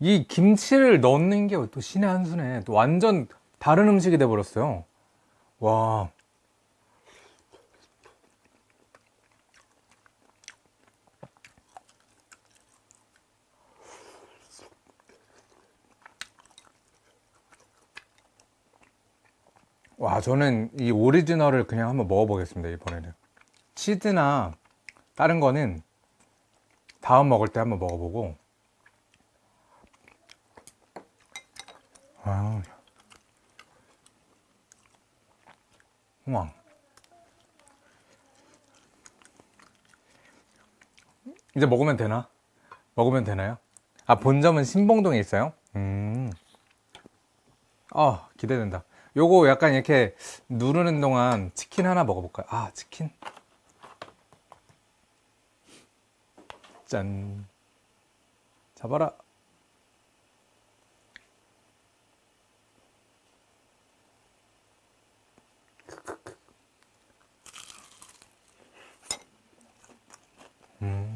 이 김치를 넣는 게 또 신의 한 수네. 또 완전 다른 음식이 돼 버렸어요. 와. 와, 저는 이 오리지널을 그냥 한번 먹어보겠습니다, 이번에는. 치즈나 다른 거는 다음 먹을 때 한번 먹어보고 아, 우와 이제 먹으면 되나? 먹으면 되나요? 아 본점은 신봉동에 있어요? 음. 아 기대된다 요거 약간 이렇게 누르는 동안 치킨 하나 먹어볼까요? 아 치킨 짠. 잡아라. 음.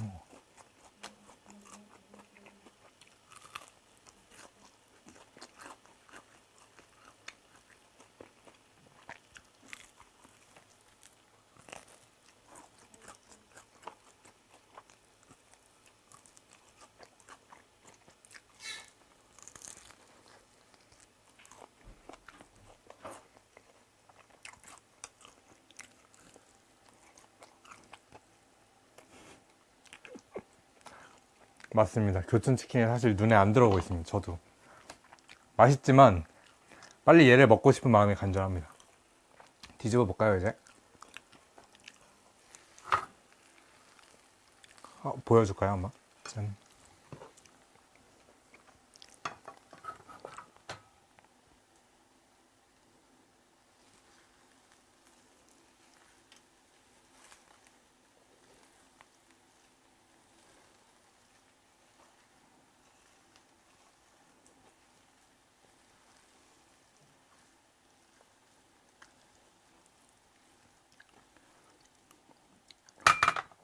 맞습니다. 교촌치킨이 사실 눈에 안 들어오고 있습니다. 저도. 맛있지만 빨리 얘를 먹고 싶은 마음이 간절합니다. 뒤집어 볼까요, 이제? 어, 보여줄까요, 한번? 짠.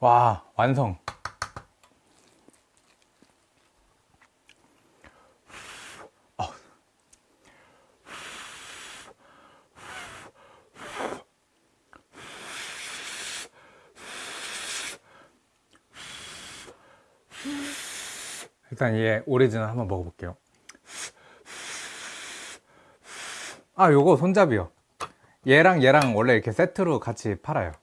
와, 완성. 아. 일단 얘 오리지널 한번 먹어볼게요. 아, 요거 손잡이요. 얘랑 얘랑 원래 이렇게 세트로 같이 팔아요.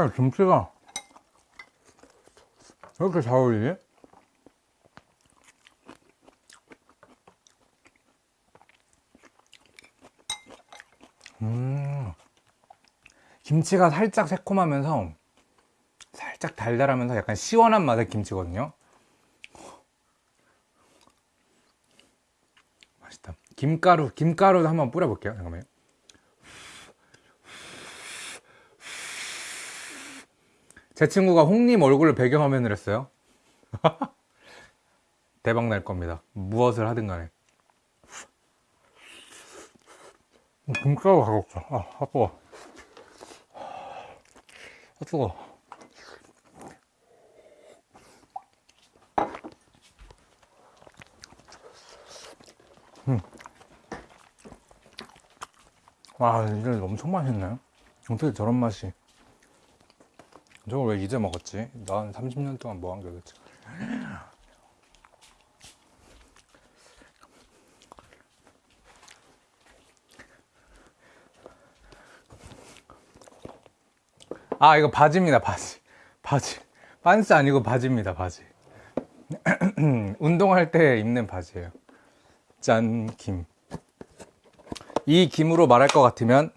아, 김치가 왜 이렇게 잘 어울리지? 음, 김치가 살짝 새콤하면서 살짝 달달하면서 약간 시원한 맛의 김치거든요. 맛있다. 김가루, 김가루도 한번 뿌려볼게요. 잠깐만요. 제 친구가 홍님 얼굴을 배경화면을 했어요. <laughs> 대박 날 겁니다. 무엇을 하든 간에. 김가루 가볍다. 아, 아, 뜨거. 아, 뜨거. 음. 와, 이게 엄청 맛있네. 어떻게 저런 맛이. 저걸 왜 이제 먹었지? 난 30년 동안 뭐한게 도대체. 아, 이거 바지입니다, 바지. 바지. 반스 아니고 바지입니다, 바지. <clears throat> 운동할 때 입는 바지예요. 짠, 김. 이 김으로 말할 것 같으면,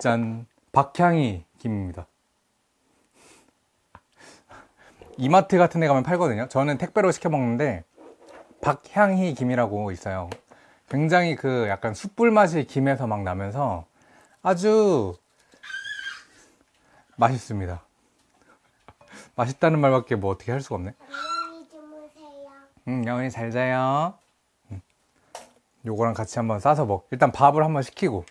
짠, 박향이 김입니다. 이마트 같은 데 가면 팔거든요. 저는 택배로 시켜 먹는데, 박향희 김이라고 있어요. 굉장히 그 약간 숯불 맛이 김에서 막 나면서 아주 맛있습니다. 맛있다는 말밖에 뭐 어떻게 할 수가 없네. 안녕히 주무세요. 응, 영은이 잘 자요. 응. 요거랑 같이 한번 싸서 먹. 일단 밥을 한번 시키고.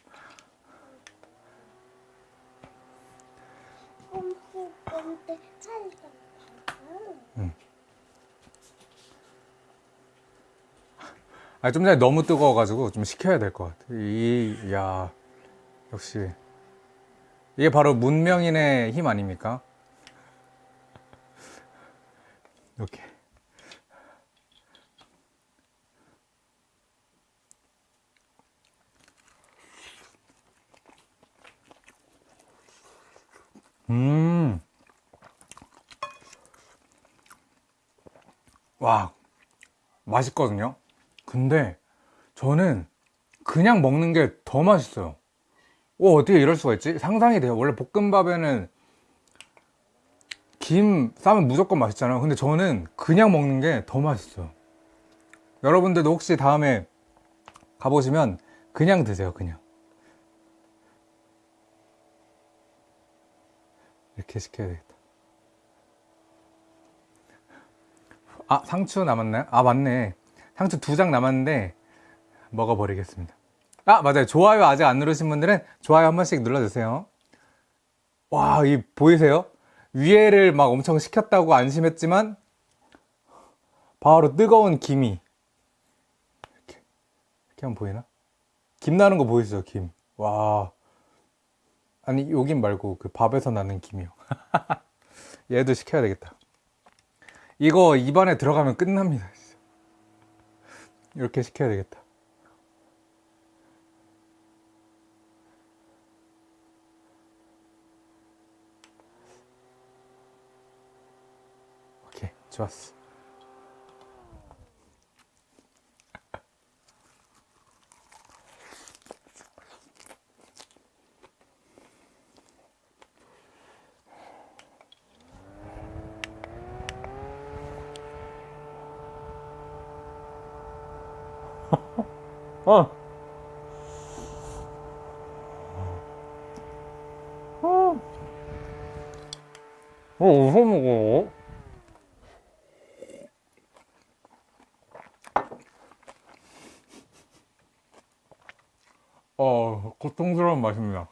꼼꼼꼼대 살짝. 아, 좀 전에 너무 뜨거워가지고 좀 식혀야 될 것 같아. 이, 야, 역시. 이게 바로 문명인의 힘 아닙니까? 이렇게. 음. 와, 맛있거든요? 근데 저는 그냥 먹는 게 더 맛있어요. 오, 어떻게 이럴 수가 있지? 상상이 돼요. 원래 볶음밥에는 김 싸면 무조건 맛있잖아요. 근데 저는 그냥 먹는 게 더 맛있어요. 여러분들도 혹시 다음에 가보시면 그냥 드세요, 그냥. 이렇게 시켜야 되겠다. 아, 상추 남았나요? 아, 맞네. 상추 두 장 남았는데 먹어버리겠습니다. 아, 맞아요. 좋아요 아직 안 누르신 분들은 좋아요 한 번씩 눌러주세요. 와, 이 보이세요? 위에를 막 엄청 식혔다고 안심했지만 바로 뜨거운 김이 이렇게 이렇게 하면 보이나? 김 나는 거 보이시죠? 김. 와. 아니, 요김 말고 그 밥에서 나는 김이요. <laughs> 얘도 시켜야 되겠다. 이거 입안에 들어가면 끝납니다. 이렇게 시켜야 되겠다. 오케이, 좋았어. 어. 어. 어, 어디서 먹어? 어, 고통스러운 맛입니다.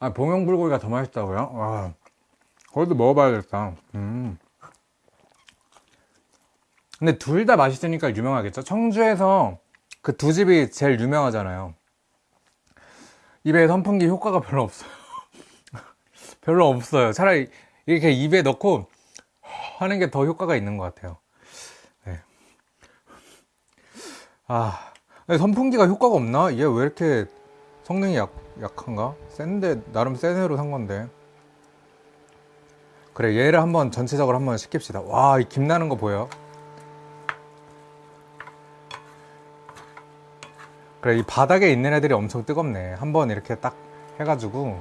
아, 봉영 불고기가 더 맛있다고요? 와, 그것도 먹어봐야겠다. 음. 근데 둘 다 맛있으니까 유명하겠죠? 청주에서 그 두 집이 제일 유명하잖아요. 입에 선풍기 효과가 별로 없어요. <laughs> 별로 없어요. 차라리 이렇게 입에 넣고 하는 게 더 효과가 있는 것 같아요. 네. 아, 선풍기가 효과가 없나? 얘왜 이렇게 성능이 약, 약한가? 센데 나름 센 애로 산 건데 그래 얘를 한번 전체적으로 한번 시킵시다 와 이 김 나는 거 보여? 그래 이 바닥에 있는 애들이 엄청 뜨겁네. 한번 이렇게 딱 해가지고.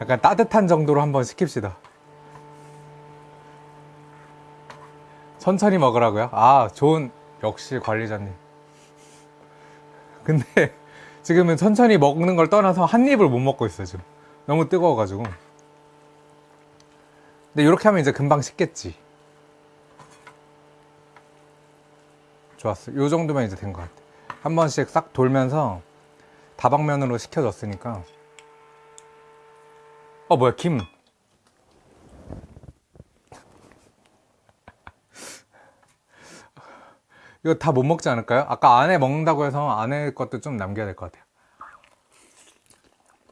약간 따뜻한 정도로 한번 식힙시다. 천천히 먹으라고요? 아 좋은 역시 관리자님. 근데 <laughs> 지금은 천천히 먹는 걸 떠나서 한 입을 못 먹고 있어요 지금. 너무 뜨거워가지고. 근데 이렇게 하면 이제 금방 식겠지 좋았어. 요 정도면 이제 된 것 같아. 한 번씩 싹 돌면서 다방면으로 식혀졌으니까. 어 뭐야 김. <laughs> 이거 다 못 먹지 않을까요? 아까 안에 먹는다고 해서 안에 것도 좀 남겨야 될 것 같아요.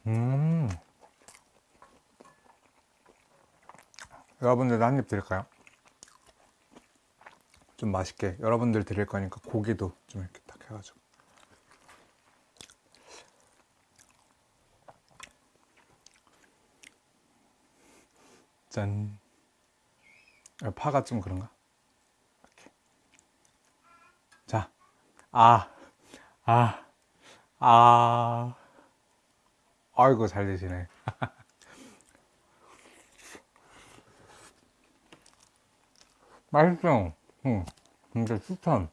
음. 여러분들도 한 입 드릴까요? 좀 맛있게 여러분들 드릴 거니까 고기도 좀 이렇게 딱 해가지고 짠 아, 파가 좀 그런가? 이렇게. 자, 아, 아, 아, 아이고 잘 드시네. <laughs> 맛있어. 응, 진짜 추천.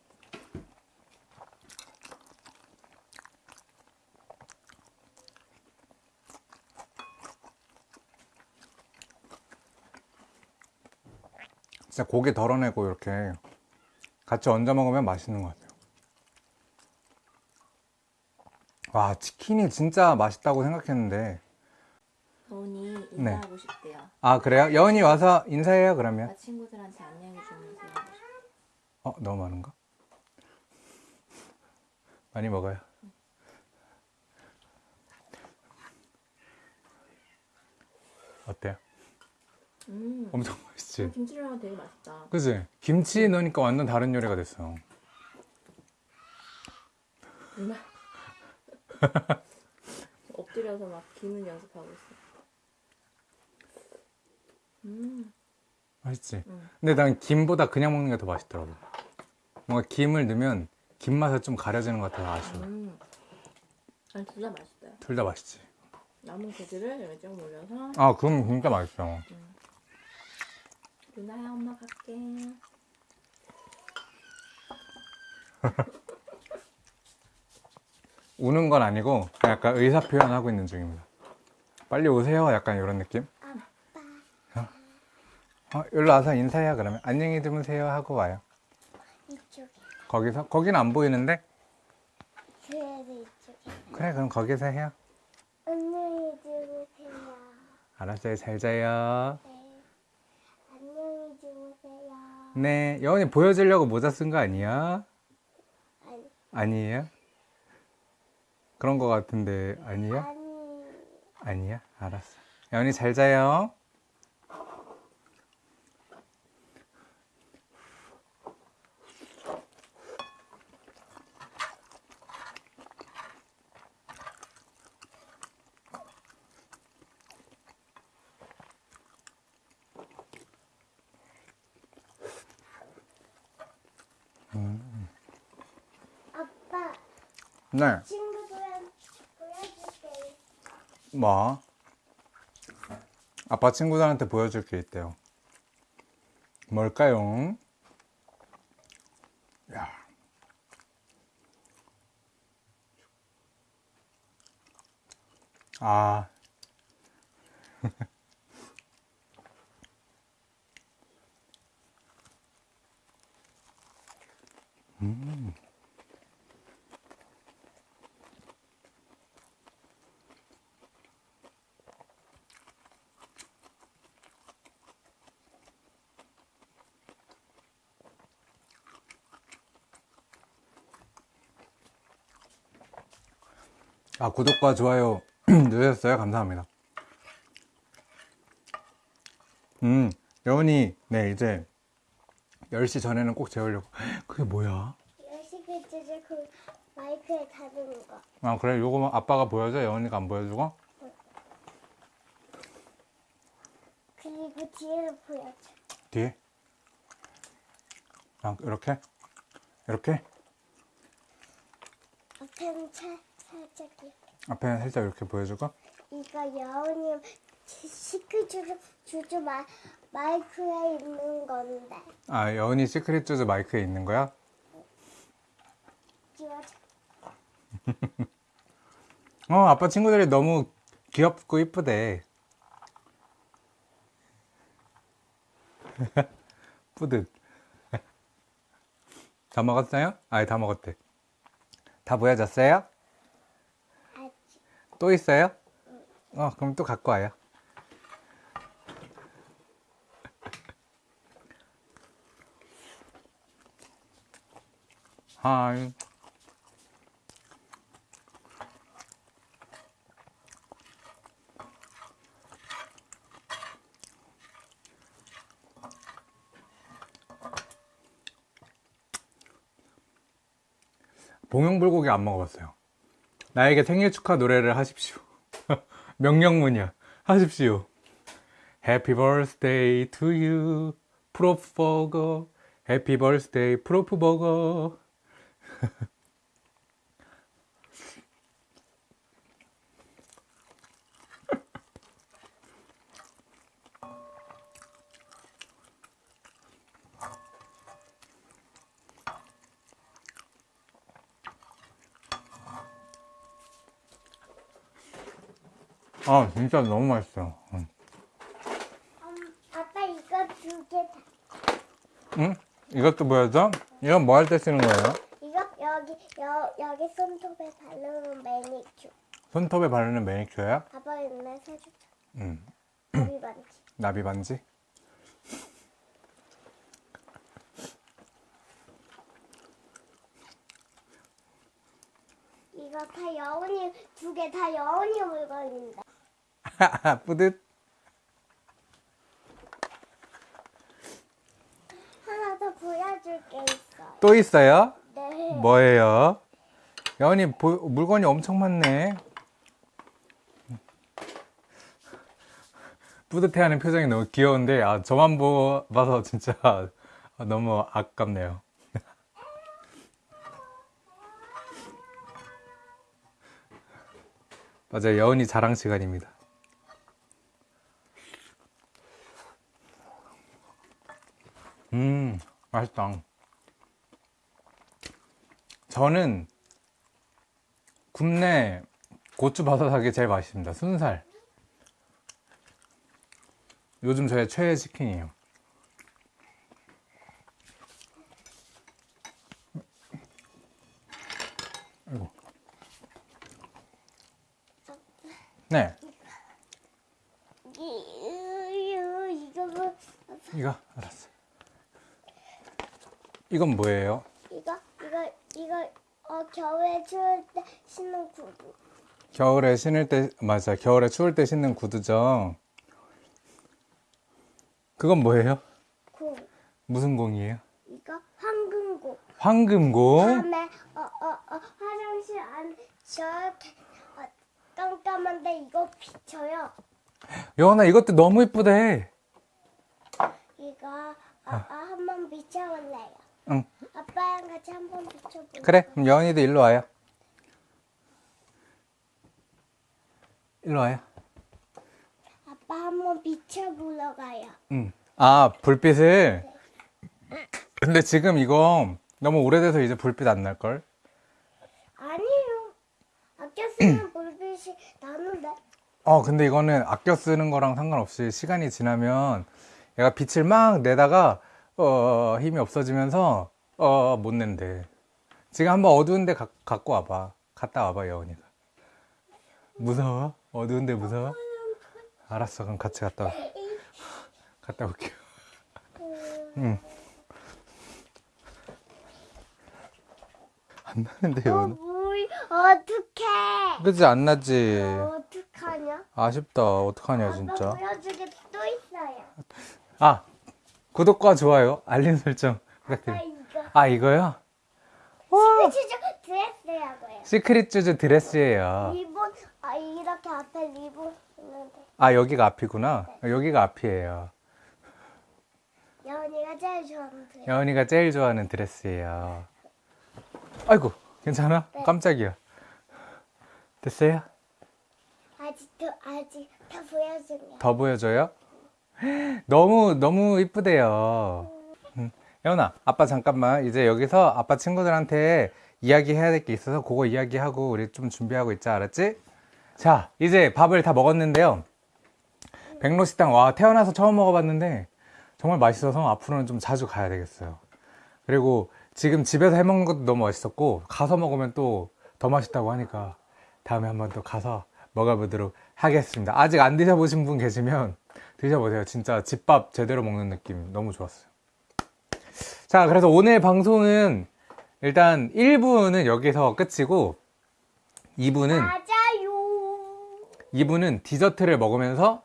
진짜 고기 덜어내고 이렇게 같이 얹어 먹으면 맛있는 것 같아요. 와, 치킨이 진짜 맛있다고 생각했는데. 돈이 네. 인사하고 싶대요. 아, 그래요? 여은이 와서 인사해요, 그러면. 나 친구들한테 안녕히 주무세요. 어, 너무 많은가? 많이 먹어요. 어때요? 음, 엄청 맛있지? 김치랑 되게 맛있다. 그지? 김치 넣으니까 완전 다른 요리가 됐어. <laughs> 엎드려서 막 기는 연습하고 있어. 음, 맛있지? 응. 근데 난 김보다 그냥 먹는 게 더 맛있더라고. 뭔가 김을 넣으면 김 맛에 좀 가려지는 것 같아서 아쉬워. 음. 아니 둘 다 맛있어요. 둘 다 맛있지. 남은 고기를 여기 쭉 올려서 아, 그럼 진짜 맛있어. 누나야 엄마 갈게. 우는 건 아니고 약간 의사 표현하고 있는 중입니다. 빨리 오세요. 약간 이런 느낌? 어? 어, 일로 와서 인사해요. 그러면 안녕히 주무세요 하고 와요. 이쪽에. 거기서 거기는 안 보이는데 그래도 이쪽에. 그래 그럼 거기서 해요. 안녕히 주무세요. 알았어요. 잘 자요. 네. 안녕히 주무세요. 네, 여원이 보여주려고 모자 쓴 거 아니야? 아니, 아니에요? 그런 거 같은데 아니야? 아니. 아니야? 알았어. 여원이 잘 자요. 네. 친구들한테 보여줄게. 뭐? 아빠 친구들한테 보여줄 게 있대요. 뭘까요? 야. 아. 아, 구독과 좋아요 <clears throat> 누르셨어요? 감사합니다. 음, 여운이, 네, 이제 10시 전에는 꼭 재우려고. <gasps> 그게 뭐야? 열심히 주제 그 마이크에 다루는 거. 아 그래 요거 아빠가 보여줘 여원이가 안 보여주고 그리고 뒤에를 보여줘. 뒤에 아 이렇게 이렇게 앞에는 차, 살짝 이렇게. 앞에는 살짝 이렇게 보여주고 이거 여우님 시크 주주, 주주 마, 마이크에 있는 건데. 아 여원이 시크릿 주즈 마이크에 있는 거야 지워줘. <laughs> 어 아빠 친구들이 너무 귀엽고 이쁘대 <laughs> 뿌듯 <laughs> 다 먹었어요? 아예 다 먹었대 다 보여줬어요? 또 있어요? 어 그럼 또 갖고 와요 하이 봉영불고기 안 먹어봤어요. 나에게 생일 축하 노래를 하십시오. <laughs> 명령문이야. 하십시오. Happy birthday 프로프버거. Happy birthday, 프로프버거. <laughs> 아, 진짜 너무 맛있어. 응. 음, 아빠 이거 두개 다. 응? 이것도 보여줘? 이건 뭐 할 때 쓰는 거예요? 이거 여기 여, 여기 손톱에 바르는 매니큐. 손톱에 바르는 매니큐어야? 아빠 옛날 사줬죠. 응. 머리 반지. 나비 반지? 이거 다 여운이 두 개 다 여운이 물건인데. <laughs> 뿌듯. 하나 더 보여줄 게 있어요. 또 있어요? 네. 뭐예요? 여원이 보- 물건이 엄청 많네. 뿌듯해하는 표정이 너무 귀여운데 아 저만 보, 봐서 진짜 <laughs> 너무 아깝네요. <laughs> 맞아요. 여운이 자랑 시간입니다. 음, 맛있다. 저는 굽네 고추 바사삭이 제일 맛있습니다. 순살. 요즘 저의 최애 치킨이에요. 아이고. 네, 이거 알았어. 이건 뭐예요? 이거 이거 이거 어 겨울에 추울 때 신는 구두. 겨울에 신을 때 맞아. 겨울에 추울 때 신는 구두죠. 그건 뭐예요? 공. 무슨 공이에요? 이거 황금고. 황금공. 다음에 어 어 어 화장실 안 저렇게 어, 깜깜한데 이거 비쳐요. 여원아 이것도 너무 이쁘대. 이거 아빠 한번 비춰볼래요. 응. 아빠랑 같이 한번 비춰볼래요. 그래. 그럼 여원이도 일로 와요. 일로 와요. 아빠 한번 비춰보러 가요. 응. 아 불빛을. 근데 지금 이거 너무 오래돼서 이제 불빛 안 날 걸. 아니요. 아껴 쓰는 불빛이 나는데. 어 근데 이거는 아껴 쓰는 거랑 상관없이 시간이 지나면 얘가 빛을 막 내다가 어 힘이 없어지면서 어 못 낸대. 지금 한번 어두운데 가- 갖고 와봐. 갔다 와봐 여원이가. 무서워? 어두운데 무서워? 알았어 그럼 같이 갔다 와. 갔다 올게요. 응. 안 나는데 어. 물 어떡해. 그지 안 나지. 어떡하냐? 아쉽다. 어떡하냐 아빠 진짜. 보여주게 또 있어요. 아 구독과 좋아요 알림 설정 아빠 부탁드려요. 이거. 아 이거 요? 시크릿 쥬쥬 드레스라고요. 시크릿 쥬쥬 드레스예요. 리본 아 이렇게 앞에 리본 있는데 아, 여기가 앞이구나. 여기가 앞이에요. 여은이가 제일 좋아하는 드레스. 여은이가 제일 좋아하는 드레스예요. 아이고, 괜찮아? 네. 깜짝이야. 됐어요? 아직도 아직 다 보여주면. 더 보여줘요? 너무, 너무 이쁘대요. 음. 여은아, 아빠 잠깐만. 이제 여기서 아빠 친구들한테 이야기해야 될 게 있어서 그거 이야기하고 우리 좀 준비하고 있자, 알았지? 자, 이제 밥을 다 먹었는데요. 백로식당, 와, 태어나서 처음 먹어봤는데 정말 맛있어서 앞으로는 좀 자주 가야 되겠어요. 그리고 지금 집에서 해먹는 것도 너무 맛있었고, 가서 먹으면 또 더 맛있다고 하니까 다음에 한번 또 가서 먹어보도록 하겠습니다. 아직 안 드셔보신 분 계시면 드셔보세요. 진짜 집밥 제대로 먹는 느낌 너무 좋았어요. 자, 그래서 오늘 방송은 일단 1부는 여기서 끝이고 2부는 맞아요. 2부는 디저트를 먹으면서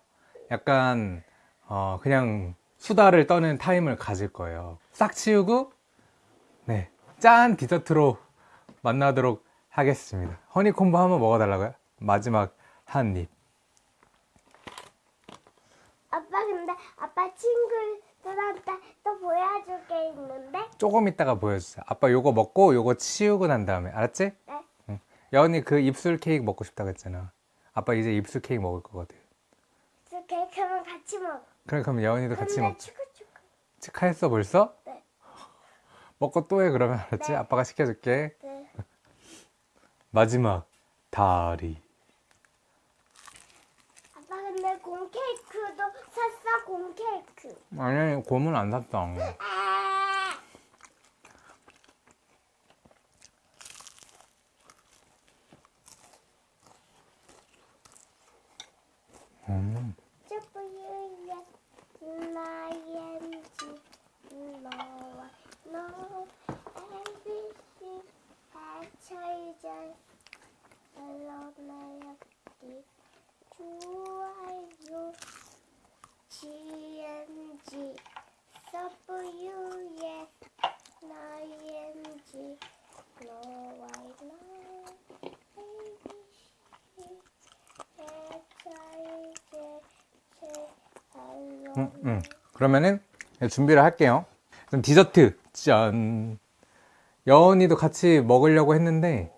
약간 어, 그냥 수다를 떠는 타임을 가질 거예요. 싹 치우고 네, 짠 디저트로 만나도록 하겠습니다. 허니콤보 한번 먹어달라고요? 마지막 한 입. 아빠 근데 아빠 친구들한테 또 보여줄 게 있는데 조금 있다가 보여주세요. 아빠 요거 먹고 요거 치우고 난 다음에 알았지? 네. 응. 여은이 그 입술 케이크 먹고 싶다고 했잖아. 아빠 이제 입술 케이크 먹을 거거든. 그 케이크랑 같이 먹어. 그래 그럼 여은이도 같이 먹자. 치카했어 벌써? 네. <laughs> 먹고 또 해 그러면 알았지? 네. 아빠가 시켜줄게. 네. <laughs> 마지막 다리. 아빠 근데 공 케이크도 샀어 공 케이크. 아니 곰은 안 샀다. 아. 음. 쭈뿌유야 나엔지 너와 너 ABC 해쳐이자 알로나야기 좋아요 GNG 서브유예 나엔지 너와 너 ABC 해쳐이자 알로 음, 음. 그러면은 준비를 할게요. 그럼 디저트 짠. 여은이도 같이 먹으려고 했는데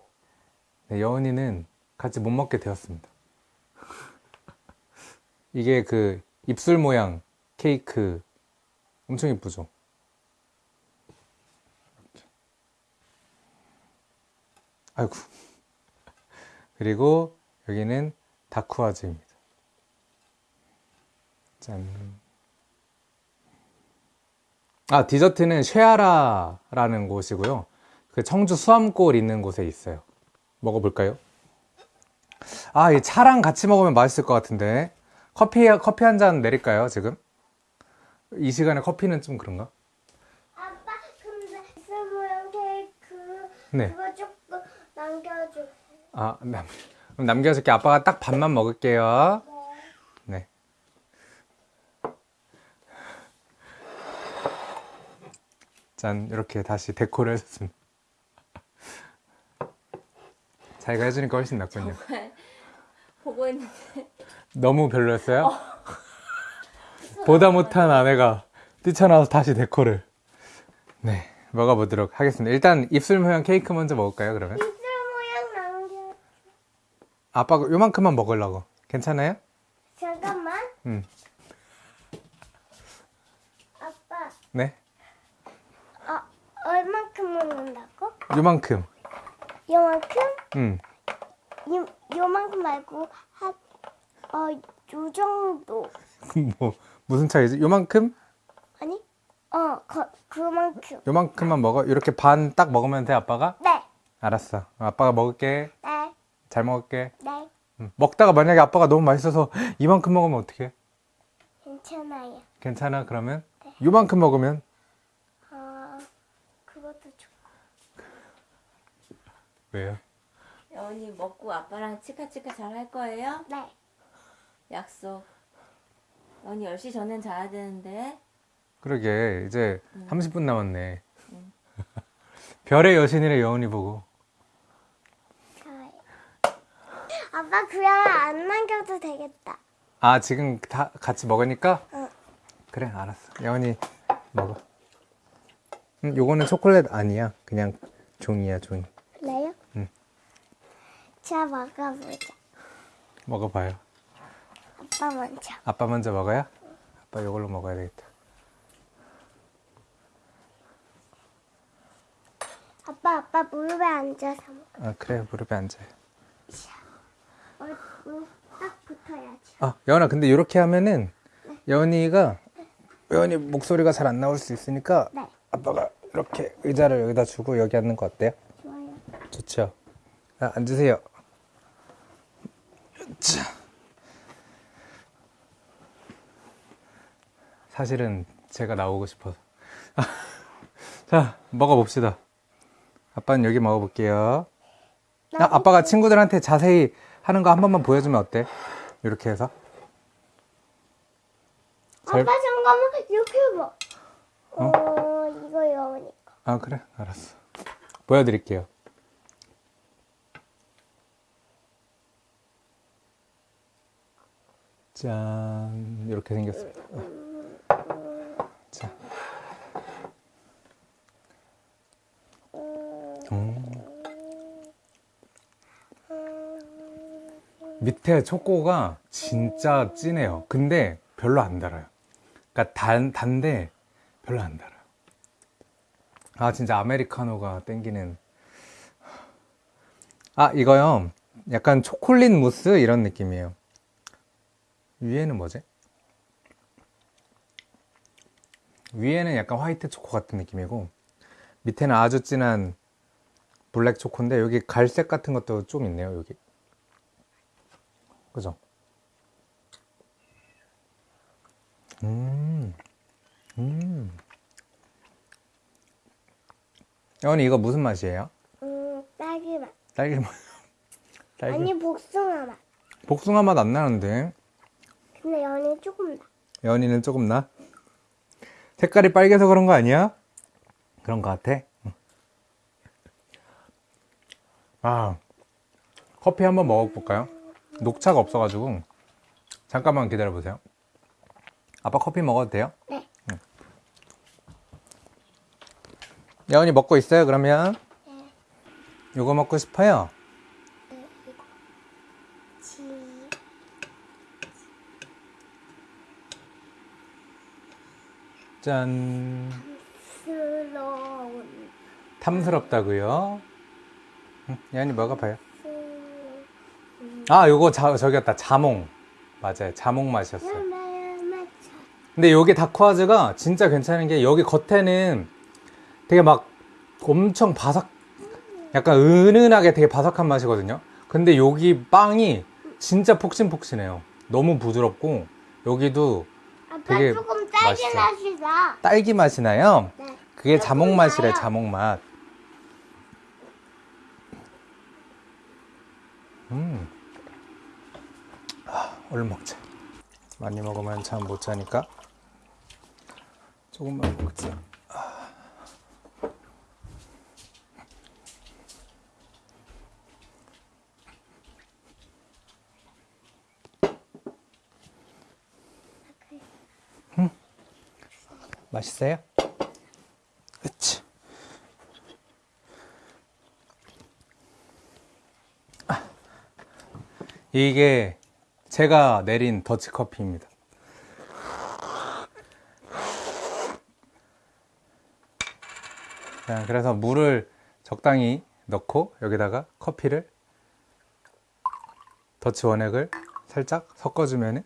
네, 여은이는 같이 못 먹게 되었습니다. <laughs> 이게 그 입술 모양 케이크 엄청 이쁘죠? 아이고. <laughs> 그리고 여기는 다쿠아즈입니다. 짠. 아, 디저트는 쉐아라라는 곳이고요. 그 청주 수암골 있는 곳에 있어요. 먹어볼까요? 아, 이 차랑 같이 먹으면 맛있을 것 같은데. 커피, 커피 한 잔 내릴까요, 지금? 이 시간에 커피는 좀 그런가? 아빠 근데 스 모양 케이크 네. 그거 조금 남겨줘. 아, 남, 그럼 남겨줄게. 아빠가 딱 반만 먹을게요. 짠, 이렇게 다시 데코를 해줬습니다. 자기가 해주니까 훨씬 낫군요. 보고 있는데 너무 별로였어요? <laughs> 보다 못한 아내가 뛰쳐나와서 다시 데코를. 네, 먹어보도록 하겠습니다. 일단 입술 모양 케이크 먼저 먹을까요, 그러면? 입술 모양 남겨. 아빠가 요만큼만 먹으려고. 괜찮아요? 잠깐만. 응. 아빠, 네. 어, 얼만큼 먹는다고? 요만큼. 요만큼? 응. 요, 요만큼 말고 한, 어, 요 정도. <laughs> 뭐, 무슨 차이지? 요만큼? 아니? 어, 그, 그만큼. 요만큼만 먹어? 이렇게 반 딱 먹으면 돼, 아빠가? 네, 알았어. 아빠가 먹을게. 네, 잘 먹을게. 네. 응. 먹다가 만약에 아빠가 너무 맛있어서 <gasps> 이만큼 먹으면 어떡해? 괜찮아요. 괜찮아, 그러면? 요만큼 먹으면? 어, 그것도 좋고. 왜요? 여운이 먹고 아빠랑 치카치카 잘 할 거예요? 네. 약속. 여운이 10시 전엔 자야 되는데 그러게, 이제 30분 남았네. <laughs> 별의 여신이래 여운이 보고. 좋아요. 아빠 그냥 안 남겨도 되겠다. 아 지금 다 같이 먹으니까? 응. 그래 알았어. 여운이 먹어. 음, 요거는 초콜릿 아니야. 그냥 종이야 종이. 자 먹어보자. 먹어봐요. 아빠 먼저. 아빠 먼저 먹어요? 아빠 이걸로 먹어야 되겠다. 아빠 아빠 무릎에 앉아서 먹어. 아 그래 무릎에 앉아요. 어, 어, 딱 붙어야지. 아 여원아 근데 이렇게 하면은 여원이가 여원이 목소리가 잘 안 나올 수 있으니까 네. 아빠가 이렇게 의자를 여기다 주고 여기 앉는 거 어때요? 좋아요. 좋죠. 자, 앉으세요. 자. 사실은 제가 나오고 싶어서. <laughs> 자, 먹어봅시다. 아빠는 여기 먹어볼게요. 아, 아빠가 친구들한테 자세히 하는 거 한 번만 보여주면 어때? 이렇게 해서. 잘- 아빠 잠깐만 이렇게 해봐. 어, 이거 여우니까. 아, 그래? 알았어. 보여드릴게요. 짠. 이렇게 생겼습니다. 자. 음. 밑에 초코가 진짜 진해요. 근데 별로 안 달아요. 그러니까 단, 단데 별로 안 달아요. 아 진짜 아메리카노가 땡기는 아 이거요 약간 초콜릿 무스 이런 느낌이에요 위에는 뭐지? 위에는 약간 화이트 초코 같은 느낌이고 밑에는 아주 진한 블랙 초코인데 여기 갈색 같은 것도 좀 있네요 여기 그죠? 음, 음. 여원이 이거 무슨 맛이에요? 음, 딸기 맛. 딸기 맛. <laughs> 딸기. 아니 복숭아 맛. 복숭아 맛 안 나는데. 근데 연이 조금 나. 여원이는 조금 나. 색깔이 빨개서 그런 거 아니야? 그런 거 같아. 응. 아, 커피 한번 먹어볼까요? 녹차가 없어가지고 잠깐만 기다려 보세요. 아빠 커피 먹어도 돼요? 네. 여원이 먹고 있어요? 그러면 네. 요거 먹고 싶어요. 지. 짠. 스러운. 탐스럽다고요? 응, 여원이 먹어봐요. 스. 아, 요거 자, 저기였다. 자몽. 맞아요. 자몽 맛이었어요. 근데 여기 다크와즈가 진짜 괜찮은 게 여기 겉에는 되게 막 엄청 바삭, 약간 은은하게 되게 바삭한 맛이거든요. 근데 여기 빵이 진짜 폭신폭신해요. 너무 부드럽고 여기도 되게 딸기 맛있어. 맛이 나. 딸기 맛이 나요. 네. 그게 자몽 맛이래. 자몽 맛. 음. 아, 얼른 먹자. 많이 먹으면 잠 못 자니까. 조금만 먹자. 맛있어요? 그치. 아. 이게 제가 내린 더치커피입니다. 자, 그래서 물을 적당히 넣고 여기다가 커피를 더치 원액을 살짝 섞어주면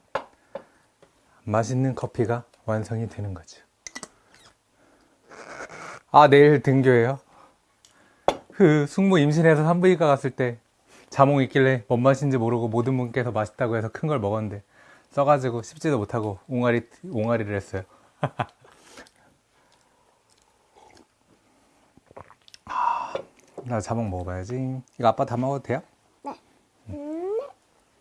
맛있는 커피가 완성이 되는 거죠. 아, 내일 등교해요? 그 숙모 임신해서 산부인과 갔을 때 자몽 있길래 뭔 맛인지 모르고 모든 분께서 맛있다고 해서 큰 걸 먹었는데 써가지고 씹지도 못하고 옹알이, 옹알이를 했어요. 아, <laughs> 나 자몽 먹어봐야지. 이거 아빠 다 먹어도 돼요? 네. 음,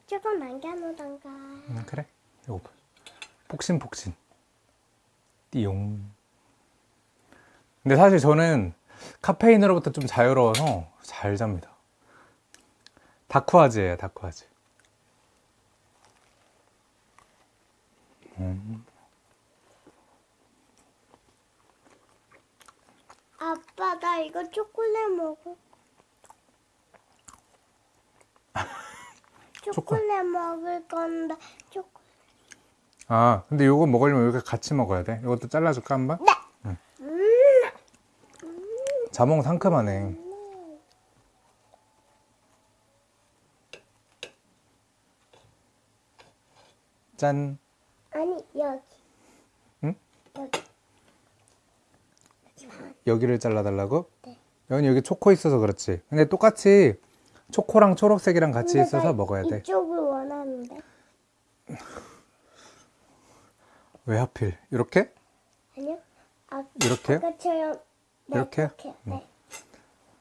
조금 남겨놓던가. 음, 그래. 이거 봐. 폭신폭신. 띠용. 근데 사실 저는 카페인으로부터 좀 자유로워서 잘 잡니다. 다크와즈예요, 다크와즈. 아빠 나 이거 초콜릿 먹을. <laughs> 초콜릿 먹을 건데 초콜. 아, 근데 요거 먹으려면 이렇게 같이 먹어야 돼. 이것도 잘라줄까 한번? 네. 자몽 상큼하네. 짠. 아니 여기. 응? 여기. 여기를 잘라달라고? 네. 여기 여기 초코 있어서 그렇지. 근데 똑같이 초코랑 초록색이랑 같이 있어서 나 먹어야 돼. 이쪽을 원하는데. 왜 하필? 이렇게? 아니요. 아, 이렇게요? 아까처럼. 네, 이렇게? 이렇게. 네.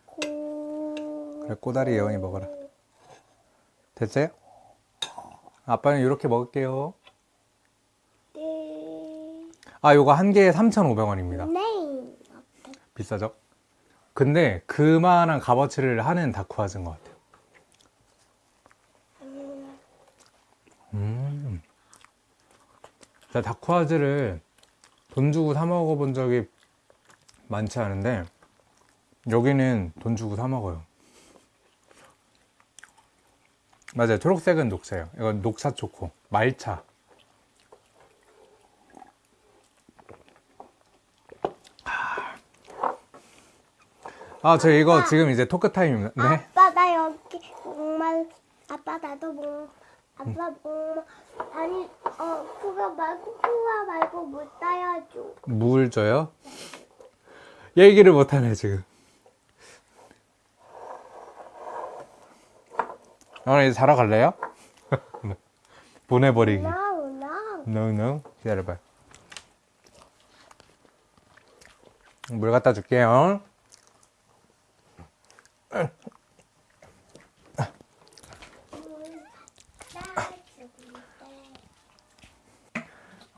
고... 그래, 꼬다리 예원이 먹어라. 됐어요? 아빠는 이렇게 먹을게요. 네. 아, 요거 한 개에 3,500원입니다. 네. 비싸죠? 근데 그만한 값어치를 하는 다쿠아즈인 것 같아요. 음. 제가 다쿠아즈를 돈 주고 사 먹어본 적이 많지 않은데 여기는 돈 주고 사 먹어요. 맞아요. 초록색은 녹차예요. 이건 녹차 초코, 말차. 아, 저 이거 지금 이제 토크 타임입니다. 네. 아빠 나 여기 목말 아빠 나도 목 아빠 목말 아니 어 그거 말고 그거 말고 물 따야줘 물 줘요? 얘기를 못하네 지금. 오늘 이제 자러 갈래요? <laughs> 보내버리기. no no no no 기다려봐요. 물 갖다 줄게요.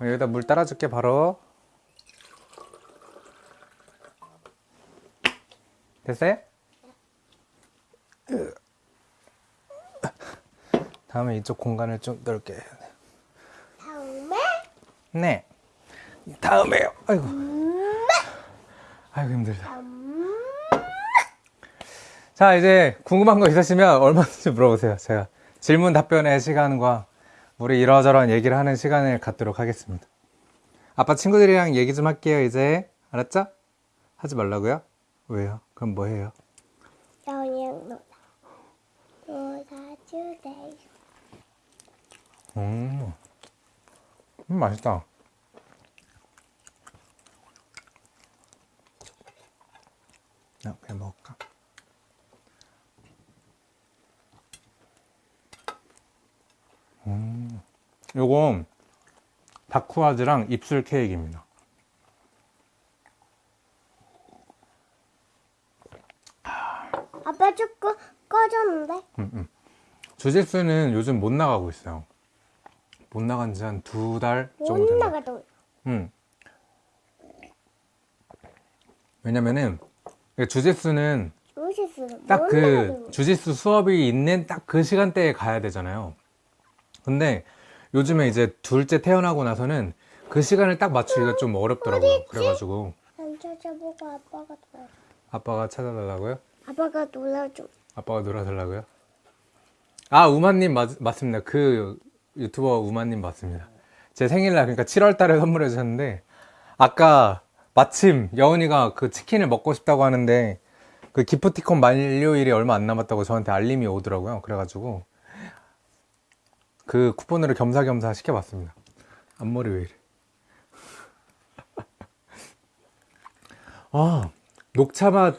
어, 여기다 물 따라줄게 바로 됐어요? 다음에 이쪽 공간을 좀 넓게 해야 돼. 다음에 네. 다음에요. 아이고. 아이고 힘들다. 음, 자 이제 궁금한 거 있으시면 얼마든지 물어보세요. 제가 질문 답변의 시간과 우리 이러저러한 얘기를 하는 시간을 갖도록 하겠습니다. 아빠 친구들이랑 얘기 좀 할게요. 이제 알았죠? 하지 말라고요? 왜요? 그럼 뭐 해요? 영양 놀아 놀아주세요 음, 음 맛있다. 야, 그냥 먹을까? 음, 요건 다쿠아즈랑 입술 케이크입니다. 아빠 조금 꺼졌는데 음, 음. 주짓수는 요즘 못 나가고 있어요. 못 나간 지 한 두 달 정도 못 된다. 나가도 음. 왜냐면은 주짓수는 딱못그 주짓수 수업이 있는 딱 그 시간대에 가야 되잖아요. 근데 요즘에 이제 둘째 태어나고 나서는 그 시간을 딱 맞추기가 좀 어렵더라고요. 그래가지고 안 찾아보고 아빠가 찾아달라고요? 아빠가 놀아줘 아빠가 놀아달라고요? 아 우마님 맞, 맞습니다. 그 유튜버 우마님 맞습니다. 제 생일날 그러니까 7월 달에 선물해 주셨는데 아까 마침 여운이가 그 치킨을 먹고 싶다고 하는데 그 기프티콘 만료일이 얼마 안 남았다고 저한테 알림이 오더라고요. 그래가지고 그 쿠폰으로 겸사겸사 시켜봤습니다. 앞머리 왜 이래? <laughs> 아 녹차 맛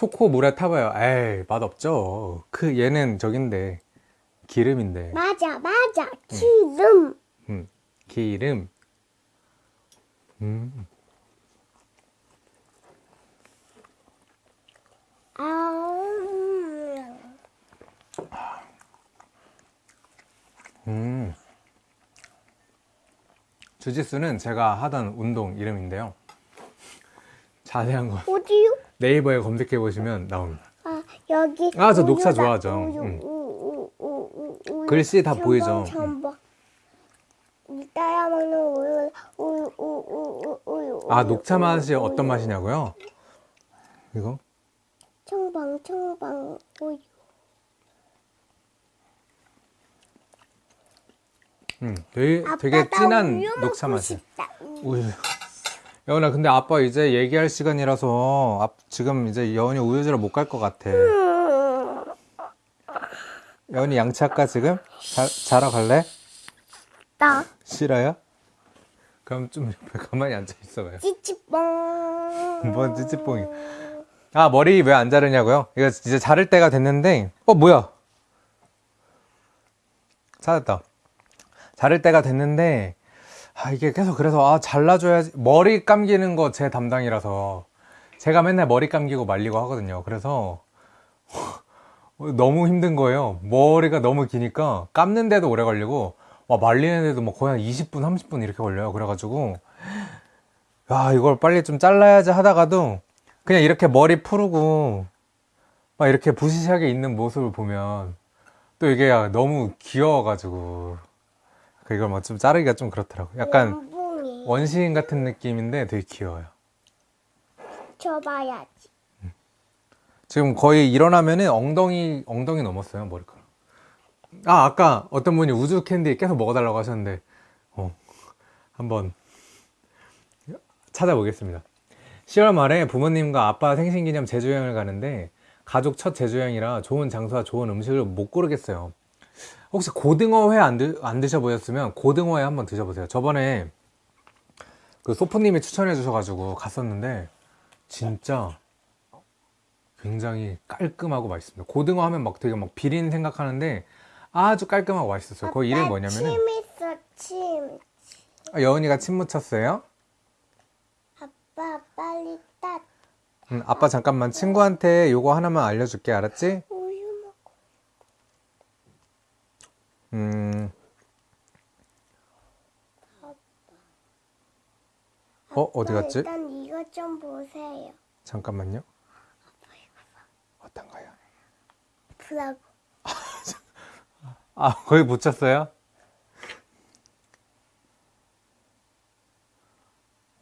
초코 물에 타봐요. 에이 맛 없죠. 그 얘는 저긴데 기름인데. 맞아 맞아 기름 음, 기름. 음, 아 음. 주짓수는 제가 하던 운동 이름인데요. 자세한 거 어디요? 네이버에 검색해 보시면 나옵니다. 아 여기. 아, 저 녹차. 좋아하죠. 우유, 응. 우, 우, 우, 우, 우유. 글씨 다 첨벙, 보이죠? 첨벙. 이따야 먹는 우유, 우유, 우유, 우유, 우유. 아 녹차 맛이. 어떤 맛이냐고요? 이거? 청방, 청방, 우유. 음, 되게, 되게 나 진한 녹차 맛이. 싶다. 우유. 여은아, 근데 아빠 이제 얘기할 시간이라서 앞- 지금 이제 여은이 우유지로 못갈 것 같아. 음, 여은이 양치할까 지금? 자, 자러 갈래? 나 싫어요? 그럼 좀 옆에 가만히 앉아 있어봐요. 찌찌뽕. 뭔 찌찌뽕이. 아 머리 왜 안 자르냐고요? 이거 이제 자를 때가 됐는데 어 뭐야? 찾았다. 자를 때가 됐는데 아 이게 계속 그래서 아 잘라줘야지 머리 감기는 거 제 담당이라서 제가 맨날 머리 감기고 말리고 하거든요. 그래서 <laughs> 너무 힘든 거예요. 머리가 너무 기니까 감는데도 오래 걸리고 와 말리는데도 뭐 거의 한 20분 30분 이렇게 걸려요. 그래가지고 야 이걸 빨리 좀 잘라야지 하다가도 그냥 이렇게 머리 푸르고 막 이렇게 부시시하게 있는 모습을 보면 또 이게 너무 귀여워가지고 그 이걸 막좀 자르기가 좀 그렇더라고. 약간 멘붕이. 원시인 같은 느낌인데 되게 귀여워요. 줘봐야지. 지금 거의 일어나면은 엉덩이 엉덩이 넘었어요 머리카락. 아 아까 어떤 분이 우주 캔디 계속 먹어달라고 하셨는데 어 한번 찾아보겠습니다. 10월 말에 부모님과 아빠 생신기념 제주 여행을 가는데 가족 첫 제주 여행이라 좋은 장소와 좋은 음식을 못 고르겠어요. 혹시 고등어회 안, 드, 안 드셔보셨으면 고등어회 한번 드셔보세요. 저번에 그 소프님이 추천해 주셔가지고 갔었는데 진짜 굉장히 깔끔하고 맛있습니다. 고등어 하면 막 되게 막 비린 생각하는데 아주 깔끔하고 맛있었어요. 그 이름이 뭐냐면은 침 있어 침. 아, 여은이가 침 묻혔어요. 아빠 빨리 따. 음, 아빠 잠깐만 친구한테 요거 하나만 알려줄게 알았지? 우유 먹고. 음. 어 어디 갔지? 일단 이거 좀 보세요. 잠깐만요. 어떤 거요? 브라고. 아 거기 묻혔어요?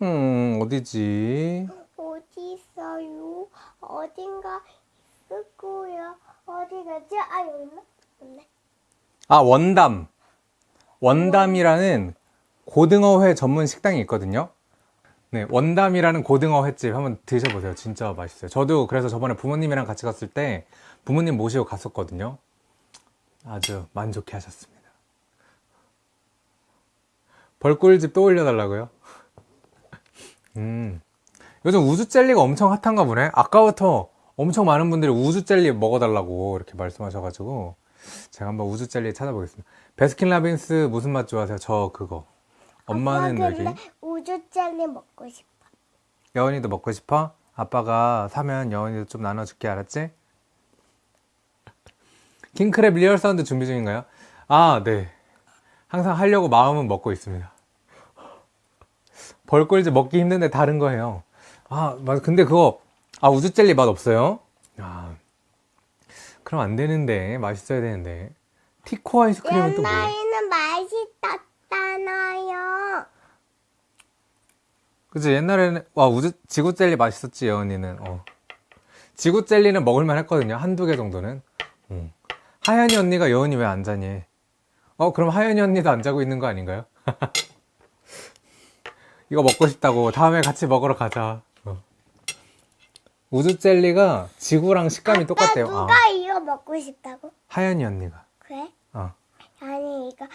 음 어디지? 어디 있어요? 어딘가 있을 거야. 어디 갔지? 아 여기 있나? 없네. 아 원담. 원담이라는 고등어회 전문 식당이 있거든요. 네 원담이라는 고등어 횟집 한번 드셔보세요. 진짜 맛있어요. 저도 그래서 저번에 부모님이랑 같이 갔을 때 부모님 모시고 갔었거든요. 아주 만족해 하셨습니다. 벌꿀집 또 올려달라고요? 음 요즘 우주 젤리가 엄청 핫한가 보네. 아까부터 엄청 많은 분들이 우주 젤리 먹어달라고 이렇게 말씀하셔가지고 제가 한번 우주 젤리 찾아보겠습니다. 베스킨라빈스 무슨 맛 좋아하세요? 저 그거. 엄마는 여기. 근데 우주 젤리 먹고 싶어. 여은이도 먹고 싶어? 아빠가 사면 여은이도 좀 나눠줄게 알았지? 킹크랩 real sound 준비 중인가요? 아, 네. 항상 하려고 마음은 먹고 있습니다. 벌꿀지 먹기 힘든데 다른 거 해요. 아, 맞아. 근데 그거, 아, 우주 젤리 맛 없어요? 아, 그럼 안 되는데. 맛있어야 되는데. 티코 아이스크림은 또 뭐예요? 옛날에는 맛있었잖아요. 그치 옛날에는 와 우주 지구 젤리 맛있었지 여은이는 어. 지구 젤리는 먹을만 했거든요 한두 개 정도는 음. 하연이 언니가 여은이 왜 안 자니 어 그럼 하연이 언니도 안 자고 있는 거 아닌가요? <laughs> 이거 먹고 싶다고 다음에 같이 먹으러 가자 어. 우주 젤리가 지구랑 식감이 똑같대요 누가 아, 이거 먹고 싶다고? 하연이 언니가 그래? 어. 아니 이거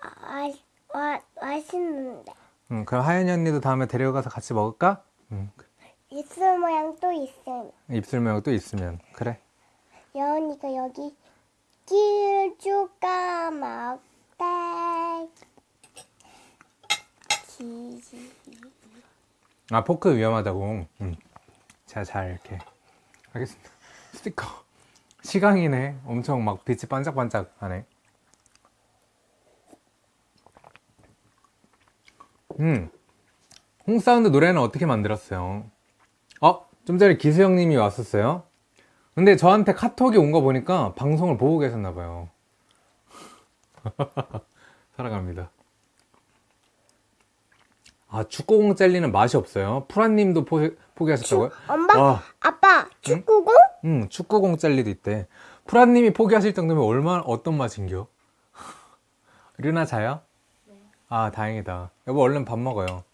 아, 와, 맛있는데 음, 그럼 하연이 언니도 다음에 데려가서 같이 먹을까? 음, 입술 모양 또 있음. 입술 모양 또 있으면 그래 여은이가 여기 길쭉가 먹대. 아 포크 위험하다고 음. 제가 잘 이렇게 알겠습니다 스티커 시강이네 엄청 막 빛이 반짝반짝 하네 음 홍사운드 노래는 어떻게 만들었어요 어? 좀 전에 기수 형님이 왔었어요. 근데 저한테 카톡이 온 거 보니까 방송을 보고 계셨나봐요. 사랑합니다. <laughs> 아, 축구공 젤리는 맛이 없어요. 프란님도 포, 포기하셨다고요? 엄마, 와, 아빠, 축구공? 음, 축구공 젤리도 있대. 프란님이 포기하실 정도면 얼마나, 어떤 맛인겨? <laughs> 르나 자요? 아, 다행이다. 여보, 얼른 밥 먹어요.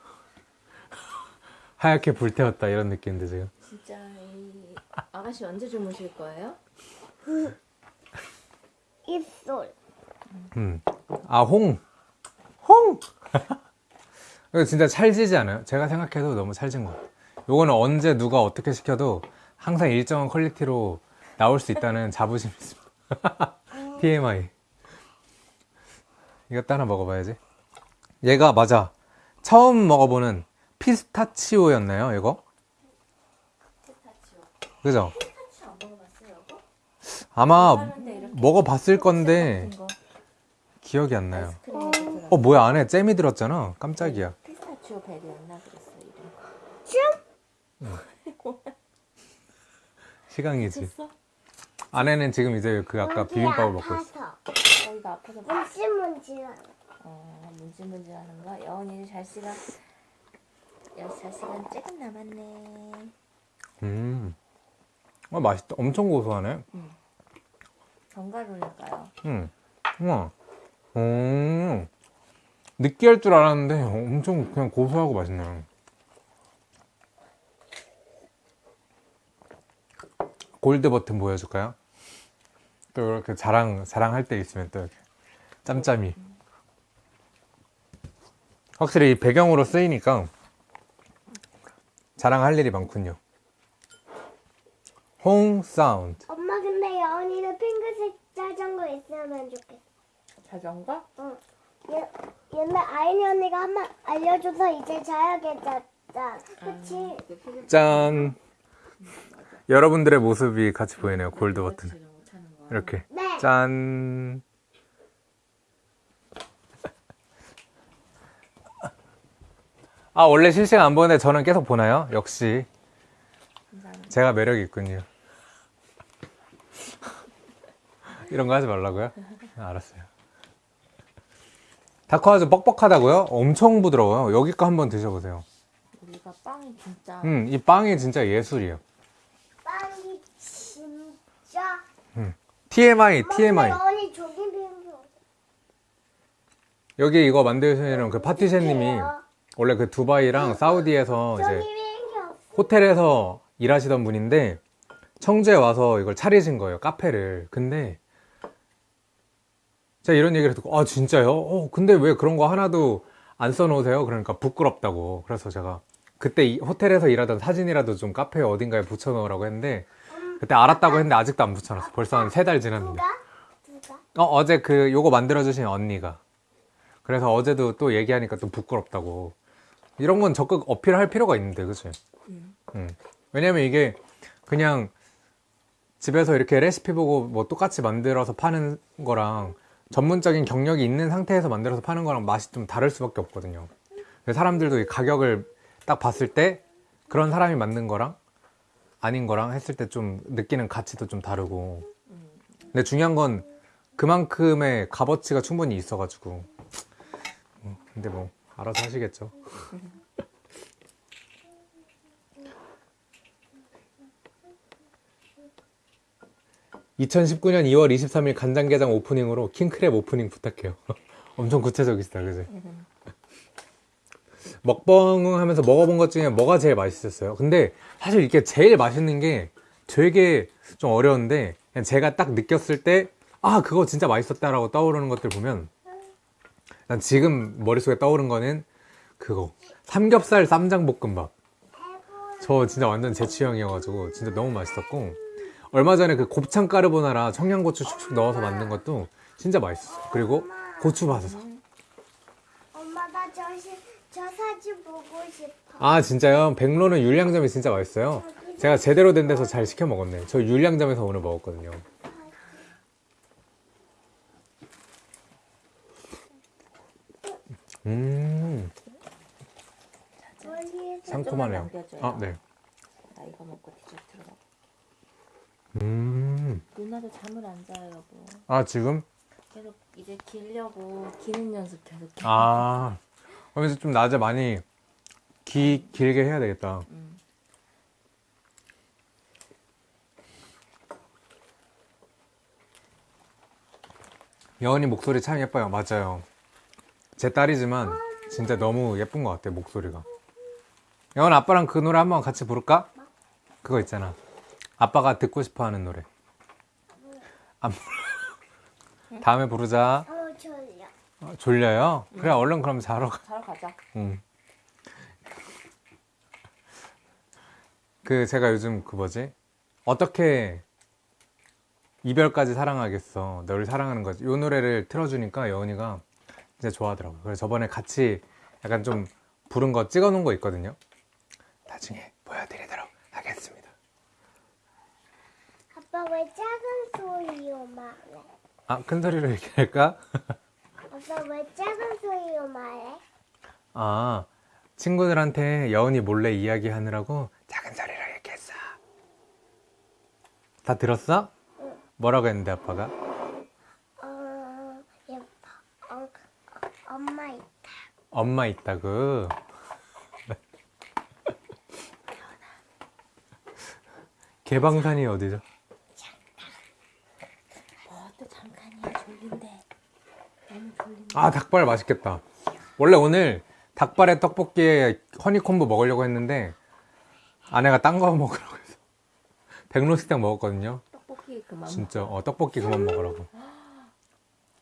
<laughs> 하얗게 불태웠다, 이런 느낌인데, 지금. 진짜 이 아가씨 언제 주무실 거예요? 입술. 음. 아, 홍. 홍! <laughs> 이거 진짜 찰지지 않아요? 제가 생각해도 너무 찰진 것 같아요. 요거는 언제 누가 어떻게 시켜도 항상 일정한 퀄리티로 나올 수 있다는 <laughs> 자부심이 있습니다. TMI. 이것도 하나 먹어봐야지. 얘가 맞아. 처음 먹어보는 피스타치오였나요, 이거? 피스타치오. 그죠? 피스타치오 안 먹어봤어요? 아마 먹어봤을 건데 기억이 안 나요. 어, 뭐야, 안에 잼이 들었잖아. 깜짝이야. 벨이었나 그랬어 이름. <laughs> 시강이지. 됐어? 아내는 지금 이제 그 아까 비빔밥을 먹고 있어. 거기가 아파서 문질문질한. 어 문질문질하는 거. 여운이 잘 시간 잘 시간 조금 남았네. 음. 아, 맛있다. 엄청 고소하네. 견과류니까요. 음. 우와. 음. 느끼할 줄 알았는데 엄청 그냥 고소하고 맛있네요. 골드 버튼 보여줄까요? 또 이렇게 자랑, 자랑할 때 있으면 또 이렇게 짬짬이. 확실히 이 배경으로 쓰이니까 자랑할 일이 많군요. 홍 사운드. 엄마 근데 여운이는 핑크색 자전거 있으면 좋겠어. 자전거? 응. 얘, 옛날 아이니 언니가 한 번 알려줘서 이제 자야겠다. 그치? 짠. 여러분들의 모습이 같이 보이네요. 골드 버튼. 이렇게. 네. 짠. 아, 원래 실시간 안 보는데 저는 계속 보나요? 역시. 감사합니다. 제가 매력이 있군요. 이런 거 하지 말라고요? 아, 알았어요. 다크아주 뻑뻑하다고요? 엄청 부드러워요. 여기 거 한번 드셔보세요. 우리가 빵이 진짜 음, 이 빵이 진짜 예술이에요. 빵이 진짜. TMI, 엄마, TMI. 비빔밥. 여기 이거 만드시는 그 파티셰님이 원래 그 두바이랑 사우디에서 저기 이제. 호텔에서 일하시던 분인데 청주에 와서 이걸 차리신 거예요 카페를 근데 제가 이런 얘기를 듣고 아 진짜요? 어 근데 왜 그런 거 하나도 안 써놓으세요? 그러니까 부끄럽다고 그래서 제가 그때 이 호텔에서 일하던 사진이라도 좀 카페 어딘가에 붙여놓으라고 했는데 그때 알았다고 했는데 아직도 안 붙여놨어 벌써 한 세 달 지났는데? 어, 어제 그 요거 만들어주신 언니가 그래서 어제도 또 얘기하니까 또 부끄럽다고 이런 건 적극 어필할 필요가 있는데 그치? 음. 음. 왜냐면 이게 그냥 집에서 이렇게 레시피 보고 뭐 똑같이 만들어서 파는 거랑 전문적인 경력이 있는 상태에서 만들어서 파는 거랑 맛이 좀 다를 수밖에 없거든요. 사람들도 이 가격을 딱 봤을 때 그런 사람이 만든 거랑 아닌 거랑 했을 때 좀 느끼는 가치도 좀 다르고. 근데 중요한 건 그만큼의 값어치가 충분히 있어가지고. 음, 근데 뭐 알아서 하시겠죠 <laughs> 2019년 2월 23일 간장게장 오프닝으로 킹크랩 오프닝 부탁해요. <laughs> 엄청 구체적이시다, 그지? 먹방 하면서 먹어본 것 중에 뭐가 제일 맛있었어요? 근데 사실 이게 제일 맛있는 게 되게 좀 어려운데 그냥 제가 딱 느꼈을 때 아, 그거 진짜 맛있었다 라고 떠오르는 것들 보면 난 지금 머릿속에 떠오른 거는 그거 삼겹살 쌈장볶음밥 저 진짜 완전 제 취향이어가지고 진짜 너무 맛있었고 얼마 전에 그 곱창 까르보나라 청양고추 슉슉 넣어서 만든 것도 진짜 맛있었어요. 그리고 고추 바사삭. 엄마 나 저, 사진 보고 싶어. 아 진짜요? 백로는 율량점이 진짜 맛있어요. 제가 제대로 된 데서 잘 시켜 먹었네. 저 율량점에서 오늘 먹었거든요. 음, 상큼하네요. 아, 네. 나 이거 먹고 먹어. 음. 누나도 잠을 안 자요 여보. 아, 지금? 계속 이제 기려고 기는 연습 계속. 해. 아. 그래서 좀 낮에 많이 기, 길게 해야 되겠다. 음. 여은이 목소리 참 예뻐요. 맞아요. 제 딸이지만 진짜 너무 예쁜 것 같아요. 목소리가. 여은 아빠랑 그 노래 한번 같이 부를까? 그거 있잖아. 아빠가 듣고 싶어 하는 노래. 안 불러. 다음에 부르자. 어 졸려. 어, 졸려요? 그래, 얼른 그럼 자러 가. 자러 가자. 응. 그 제가 요즘 그 뭐지? 어떻게 이별까지 사랑하겠어. 널 사랑하는 거지. 요 노래를 틀어주니까 여은이가 진짜 좋아하더라고요. 그래서 저번에 같이 약간 좀 부른 거 찍어 놓은 거 있거든요. 나중에 보여드리도록 하겠습니다. 아빠 왜 작은 소리로 말해? 아, 큰 소리로 얘기할까? <laughs> 아빠 왜 작은 소리로 말해? 아, 친구들한테 여은이 몰래 이야기하느라고 작은 소리로 얘기했어. 다 들었어? 뭐라고 했는데 아빠가? 어, 예, 어, 어, 엄마 있다. 엄마 있다고. <laughs> 개방산이 어디죠? 뭐또 잠깐이야 졸린데. 너무 졸린데. 아 닭발 맛있겠다. 원래 오늘 닭발에 떡볶이에 허니콤보 먹으려고 했는데 아내가 딴 거 <laughs> 먹으라고 해서 백로식당 먹었거든요. 떡볶이 그만. 진짜 어, 떡볶이 그만 먹으라고.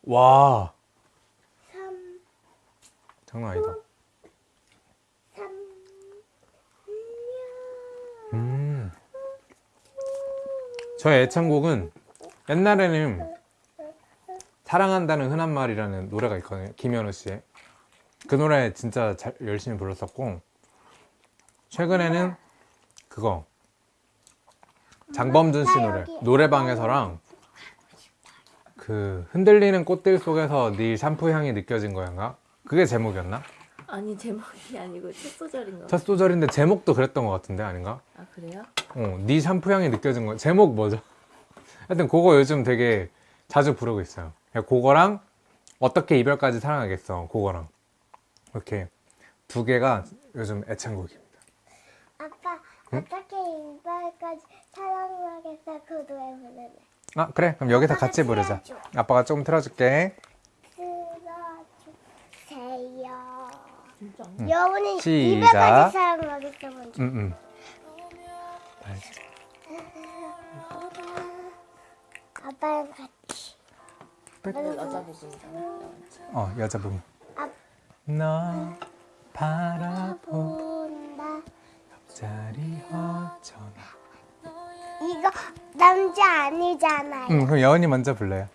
와 삼, 장난 아니다. 삼, 음. 저의 애창곡은 옛날에는 사랑한다는 흔한 말이라는 노래가 있거든요. 김현우 씨의. 그 노래 진짜 잘, 열심히 불렀었고, 최근에는 그거. 장범준 씨 노래. 노래방에서랑 그 흔들리는 꽃들 속에서 네 샴푸 향이 느껴진 거였나? 그게 제목이었나? 아니 제목이 아니고 첫 소절인가. 첫 소절인데 제목도 그랬던 것 같은데 아닌가? 아 그래요? 어, 네 샴푸 향이 느껴진 거. 제목 뭐죠? 하여튼 그거 요즘 되게 자주 부르고 있어요. 그거랑 어떻게 이별까지 사랑하겠어. 그거랑 이렇게 두 개가 요즘 애창곡입니다. 아빠 어떻게 이발까지 사랑하겠어 그 노래 부르네. 아 그래 그럼 여기서 같이 부르자. 아빠가 조금 틀어줄게. 들어주세요. 진짜. 여운이 시작. 이발까지 사랑하겠어 먼저. 음 음. 아빠랑 같이. 근데 여자 부분이잖아. 어 여자 부분. 아. 너 바라보 본다. 자리 어쩌나. 이거 남자 아니잖아요. 음 그럼 여은이 먼저 불러요.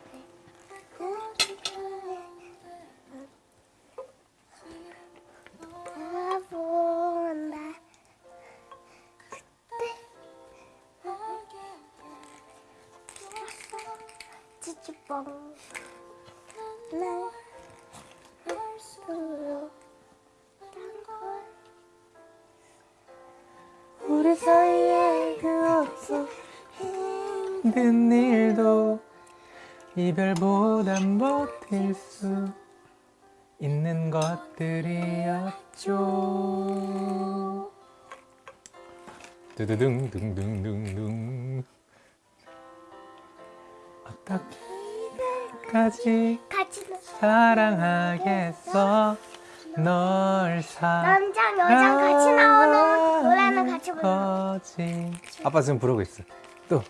둥 둥둥둥둥 어떻게 같이 노- 사랑하겠어 널 남장 여장 같이 나오는 노래는 같이 부르는 거지. 아빠 지금 부르고 있어. 또.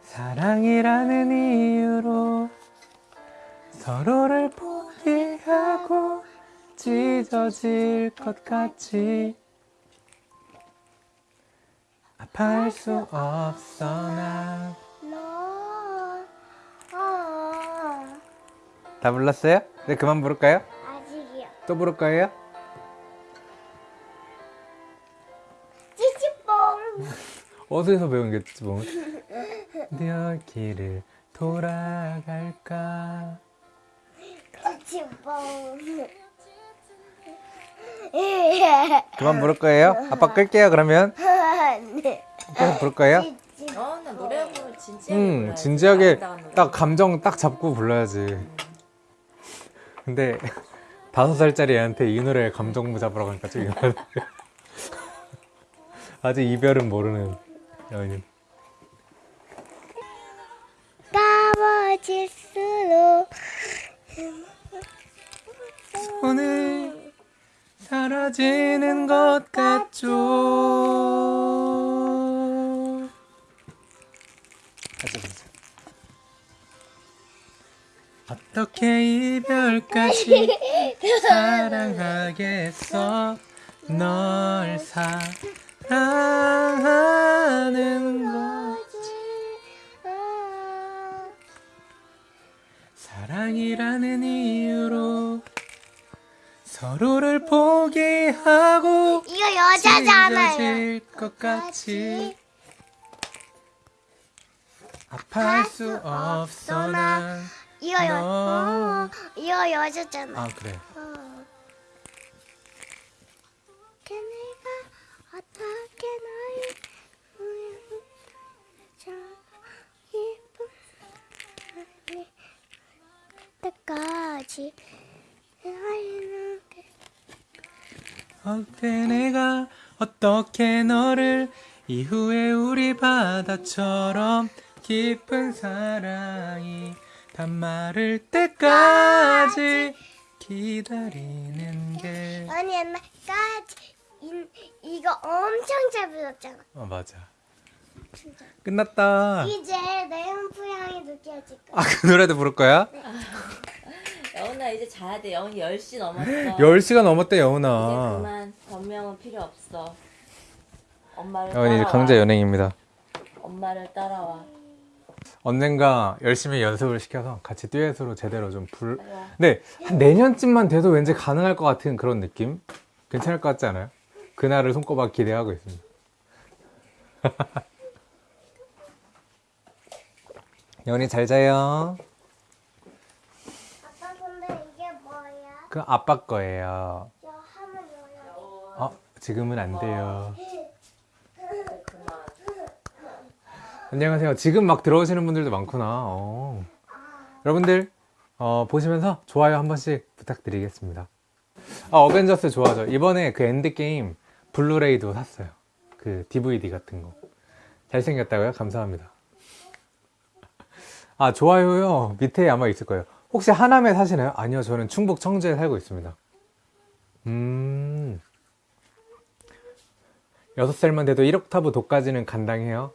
사랑이라는 이유로 서로를 포기하고 찢어질 것 같이 아파할 수 없어 나. 너 어, 다 불렀어요? 네, 그만 부를까요? 아직이요 또 부를 거예요? 찌찌뽕 어디서 배운 게 뭐? 내 길을 돌아갈까? 찌찌뽕 예. <laughs> 그만 부를 거예요? 아빠 끌게요 그러면 네. 계속 부를 거예요? 어, 나 노래 부르면 진지하게 응 불러야지. 진지하게 아름다운 노래. 딱 감정 딱 잡고 불러야지 근데 다섯 살짜리 애한테 이 노래 감정 잡으라고 하니까 좀 이상하네 <laughs> 아직 이별은 모르는 여인 까머질수록 오늘 사라지는 것 같죠. 다시 보자. 어떻게 이별까지 <laughs> 사랑하겠어? 널 사랑하는 것 사랑이라는 이유로 서로를 포기하고 이거 여자잖아요. 것 같이 아파할 수 없어 난 이거 여, 너. 어, 이거 여자잖아. 아 그래 어. 내가 어떻게 너를 저 예쁜 때까지 어때 내가 어떻게 너를 이후에 우리 바다처럼 깊은 사랑이 단마를 때까지 기다리는 게 아니 옛날까지 이, 이거 엄청 잘 불렀잖아. 어, 맞아 끝났다 이제 내음부 향이 느껴질 거야. 아그 노래도 부를 거야? 여운아 이제 자야 돼. 여운이 10시 넘었어. <gasps> 10시가 넘었대 이제 여운아 그만 변명은 필요 없어. 엄마를 여운이 이제 따라와. 강제 연예인입니다 엄마를 따라와. 언젠가 열심히 연습을 시켜서 같이 듀엣으로 제대로 좀 불. 근데 한 내년쯤만 돼도 왠지 가능할 것 같은 그런 느낌? 괜찮을 것 같지 않아요? 그날을 손꼽아 기대하고 있습니다. <laughs> 연이 잘 자요. 아빠 근데 이게 뭐야? 그 아빠 거예요. 어, 지금은 안 돼요. 안녕하세요. 지금 막 들어오시는 분들도 많구나. 어. 여러분들 어, 보시면서 좋아요 한 번씩 부탁드리겠습니다. 아, 어벤져스 좋아하죠. 이번에 그 엔드게임 블루레이도 샀어요. 그 DVD 같은 거. 잘생겼다고요? 감사합니다. 아, 좋아요요. 밑에 아마 있을 거예요. 혹시 하남에 사시나요? 아니요. 저는 충북 청주에 살고 있습니다. 음. 6살만 돼도 1옥타브 도까지는 간당해요.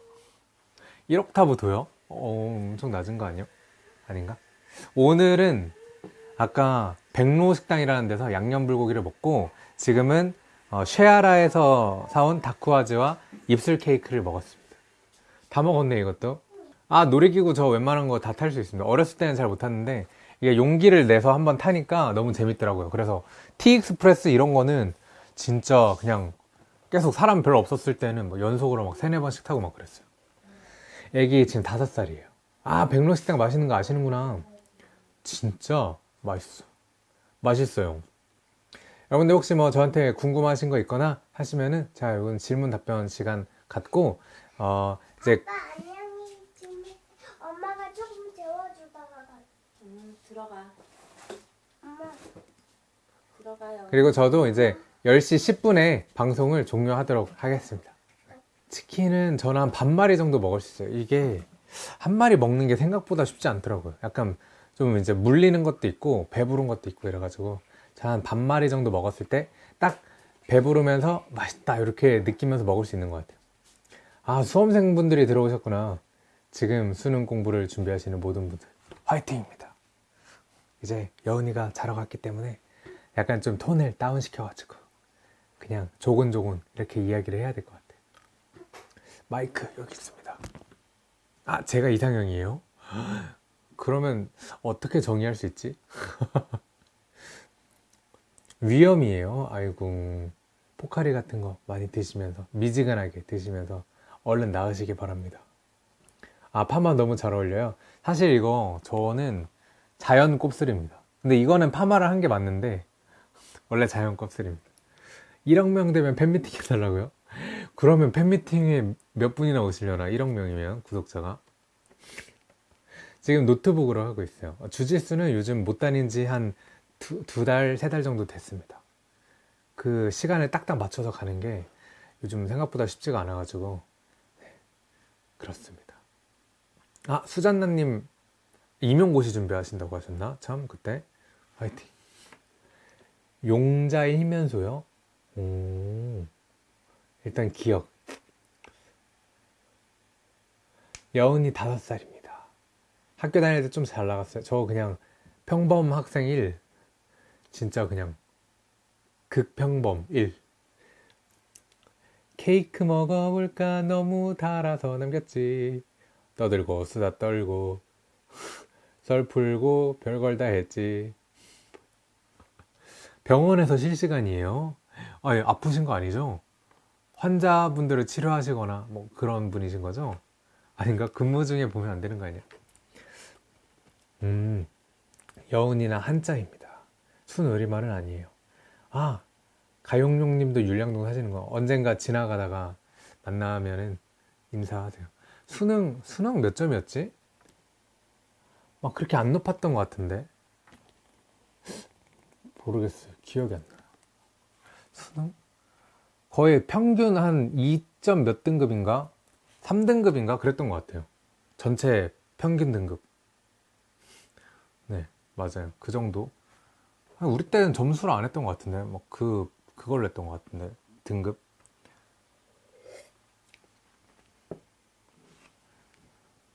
1옥타브 도요? 어, 엄청 낮은 거 아니에요? 아닌가? 오늘은 아까 백로 식당이라는 데서 양념 불고기를 먹고 지금은 어, 쉐아라에서 사온 다쿠아즈와 입술 케이크를 먹었습니다. 다 먹었네 이것도. 아 놀이기구 저 웬만한 거 다 탈 수 있습니다. 어렸을 때는 잘 못 탔는데 이게 용기를 내서 한번 타니까 너무 재밌더라고요. 그래서 티익스프레스 이런 거는 진짜 그냥 계속 사람 별로 없었을 때는 뭐 연속으로 막 세네 번씩 타고 막 그랬어요. 애기 지금 다섯 살이에요. 아, 백로식당 맛있는 거 아시는구나. 진짜 맛있어. 맛있어요. 여러분들 혹시 뭐 저한테 궁금하신 거 있거나 하시면은 제가 이건 질문 답변 시간 갖고 어 이제 아빠 안녕히 좀 엄마가 조금 재워주다가 가. 음, 들어가. 엄마 들어가요. 그리고 저도 이제 10시 10분에 방송을 종료하도록 하겠습니다. 치킨은 저는 한 반 마리 정도 먹을 수 있어요. 이게 한 마리 먹는 게 생각보다 쉽지 않더라고요. 약간 좀 이제 물리는 것도 있고 배부른 것도 있고 이래가지고 한 반 마리 정도 먹었을 때 딱 배부르면서 맛있다 이렇게 느끼면서 먹을 수 있는 것 같아요. 아 수험생분들이 들어오셨구나. 지금 수능 공부를 준비하시는 모든 분들 화이팅입니다. 이제 여은이가 자러 갔기 때문에 약간 좀 톤을 다운 시켜가지고 그냥 조곤조곤 이렇게 이야기를 해야 될 것 같아요. 마이크 여기 있습니다. 아 제가 이상형이에요? 그러면 어떻게 정의할 수 있지? <laughs> 위험이에요. 아이고 포카리 같은 거 많이 드시면서 미지근하게 드시면서 얼른 나으시기 바랍니다. 아 파마 너무 잘 어울려요. 사실 이거 저는 자연 곱슬입니다. 근데 이거는 파마를 한 게 맞는데 원래 자연 곱슬입니다. 1억 명 되면 팬미팅 해달라고요? 그러면 팬미팅에 몇 분이나 오시려나? 1억 명이면 구독자가 지금 노트북으로 하고 있어요 주짓수는 요즘 못 다닌 지 한 두 달, 세 달 정도 됐습니다 그 시간을 딱딱 맞춰서 가는 게 요즘 생각보다 쉽지가 않아 가지고 네, 그렇습니다 아 수잔나님 임용고시 준비하신다고 하셨나? 참 그때 화이팅 용자의 희면소요? 오 일단 기억. 여운이 다섯 살입니다. 학교 다닐 때 좀 잘 나갔어요. 저 그냥 평범 학생 1 진짜 그냥 극평범 1 케이크 먹어볼까? 너무 달아서 남겼지. 떠들고 수다 떨고 <laughs> 썰 풀고 별걸 다 했지 병원에서 실시간이에요 아, 예, 아프신 거 아니죠? 환자분들을 치료하시거나 뭐 그런 분이신 거죠? 아닌가? 근무 중에 보면 안 되는 거 아니야? 음, 여운이나 한자입니다. 순우리말은 아니에요. 아, 가용용 님도 율량동 사시는 거 언젠가 지나가다가 만나면은 인사하세요. 수능, 수능 몇 점이었지? 막 그렇게 안 높았던 것 같은데. 모르겠어요. 기억이 안 나요. 수능? 거의 평균 한 2점 몇 등급인가? 3등급인가? 그랬던 것 같아요. 전체 평균 등급. 네, 맞아요. 그 정도. 아, 우리 때는 점수를 안 했던 것 같은데, 뭐 그, 그걸로 했던 것 같은데, 등급.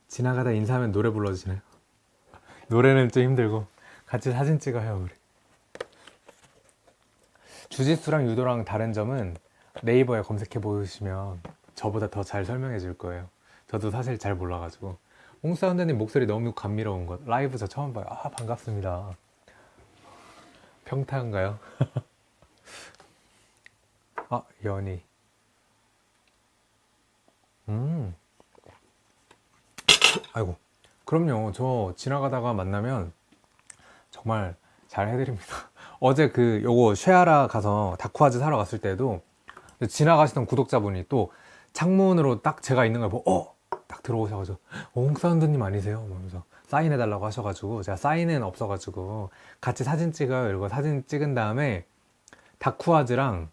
지나가다 인사하면 노래 불러주시나요? <laughs> 노래는 좀 힘들고, 같이 사진 찍어요, 우리. 주짓수랑 유도랑 다른 점은 네이버에 검색해 보시면 저보다 더 잘 설명해 줄 거예요. 저도 사실 잘 몰라가지고. 홍사운드님 목소리 너무 감미로운 것. 라이브 저 처음 봐요. 아, 반갑습니다. 평타인가요? <laughs> 아, 연희. 음. 아이고. 그럼요. 저 지나가다가 만나면 정말 잘 해드립니다. 어제 그 요거 쉐아라 가서 다쿠아즈 사러 갔을 때도 지나가시던 구독자분이 또 창문으로 딱 제가 있는 걸 보고 어! 딱 들어오셔가지고 어, 홍사운드님 아니세요? 그러면서 사인해달라고 하셔가지고 제가 사인은 없어가지고 같이 사진 찍어요 이러고 사진 찍은 다음에 다쿠아즈랑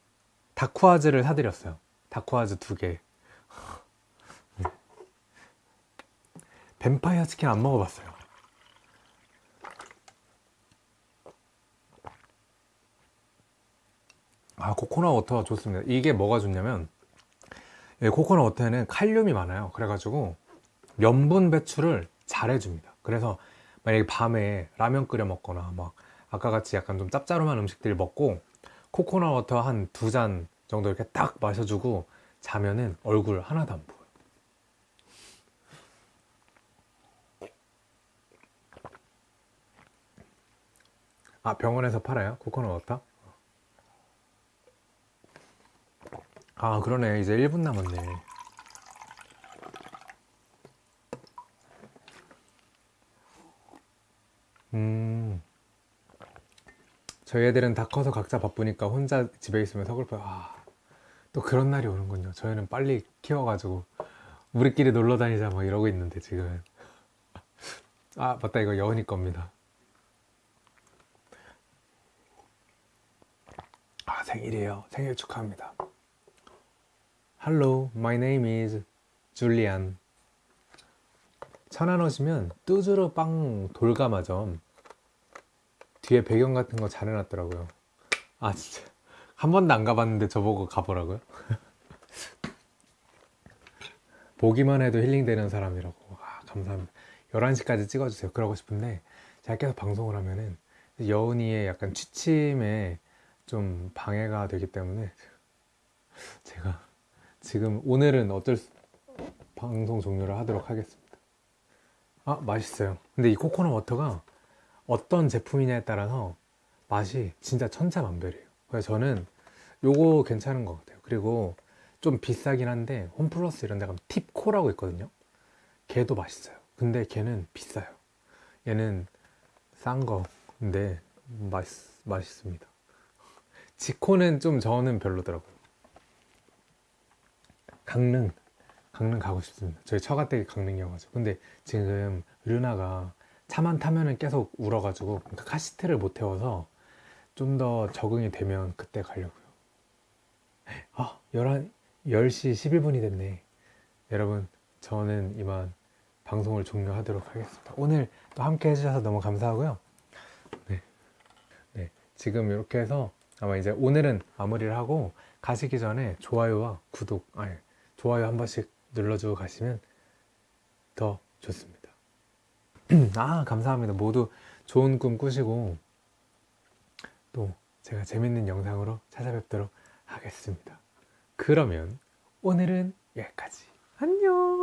다쿠아즈를 사드렸어요 다쿠아즈 두개 네. 뱀파이어 치킨 안 먹어봤어요 아 코코넛 water 좋습니다 이게 뭐가 좋냐면 예, 코코넛 water에는 칼륨이 많아요 그래가지고 염분 배출을 잘 해줍니다 그래서 만약에 밤에 라면 끓여 먹거나 막 아까 같이 약간 좀 짭짤한 음식들 먹고 코코넛 water 한 두 잔 정도 이렇게 딱 마셔주고 자면은 얼굴 하나도 안 보여요 아 병원에서 팔아요? 코코넛 워터? 아 그러네. 이제 1분 남았네. 음. 저희 애들은 다 커서 각자 바쁘니까 혼자 집에 있으면 서글퍼요. 아, 또 그런 날이 오는군요. 저희는 빨리 키워가지고 우리끼리 놀러 다니자 막 이러고 있는데 지금. 아 맞다. 이거 여은이 겁니다. 아 생일이에요. 생일 축하합니다 Hello, my name is Julian. 천안 오시면 뚜주르 빵 돌가마점 뒤에 배경 같은 거 잘 해놨더라고요. 아 진짜 한 번도 안 가봤는데 저보고 가보라고요? <laughs> 보기만 해도 힐링되는 사람이라고. 아 감사합니다. 11시까지 찍어주세요. 그러고 싶은데 제가 계속 방송을 하면은 여운이의 약간 취침에 좀 방해가 되기 때문에 제가 지금 오늘은 어쩔 수, 방송 종료를 하도록 하겠습니다. 아 맛있어요. 근데 이 코코넛 워터가 어떤 제품이냐에 따라서 맛이 진짜 천차만별이에요. 그래서 저는 요거 괜찮은 것 같아요. 그리고 좀 비싸긴 한데 홈플러스 이런 데 가면 팁코라고 있거든요. 걔도 맛있어요. 근데 걔는 비싸요. 얘는 싼 거인데 맛있, 맛있습니다. <laughs> 지코는 좀 저는 별로더라고요. 강릉, 강릉 가고 싶습니다. 저희 처가댁이 강릉이어가지고. 근데 지금 르나가 차만 타면은 계속 울어가지고 그러니까 카시트를 못 태워서 좀 더 적응이 되면 그때 가려고요. 아, 11, 10시 11분이 됐네. 여러분, 저는 이만 방송을 종료하도록 하겠습니다. 오늘 또 함께 해주셔서 너무 감사하고요. 네. 네. 지금 이렇게 해서 아마 이제 오늘은 마무리를 하고 가시기 전에 좋아요와 구독, 아니, 좋아요 한 번씩 눌러주고 가시면 더 좋습니다. <clears throat> 아, 감사합니다. 모두 좋은 꿈 꾸시고 또 제가 재밌는 영상으로 찾아뵙도록 하겠습니다. 그러면 오늘은 여기까지. 안녕!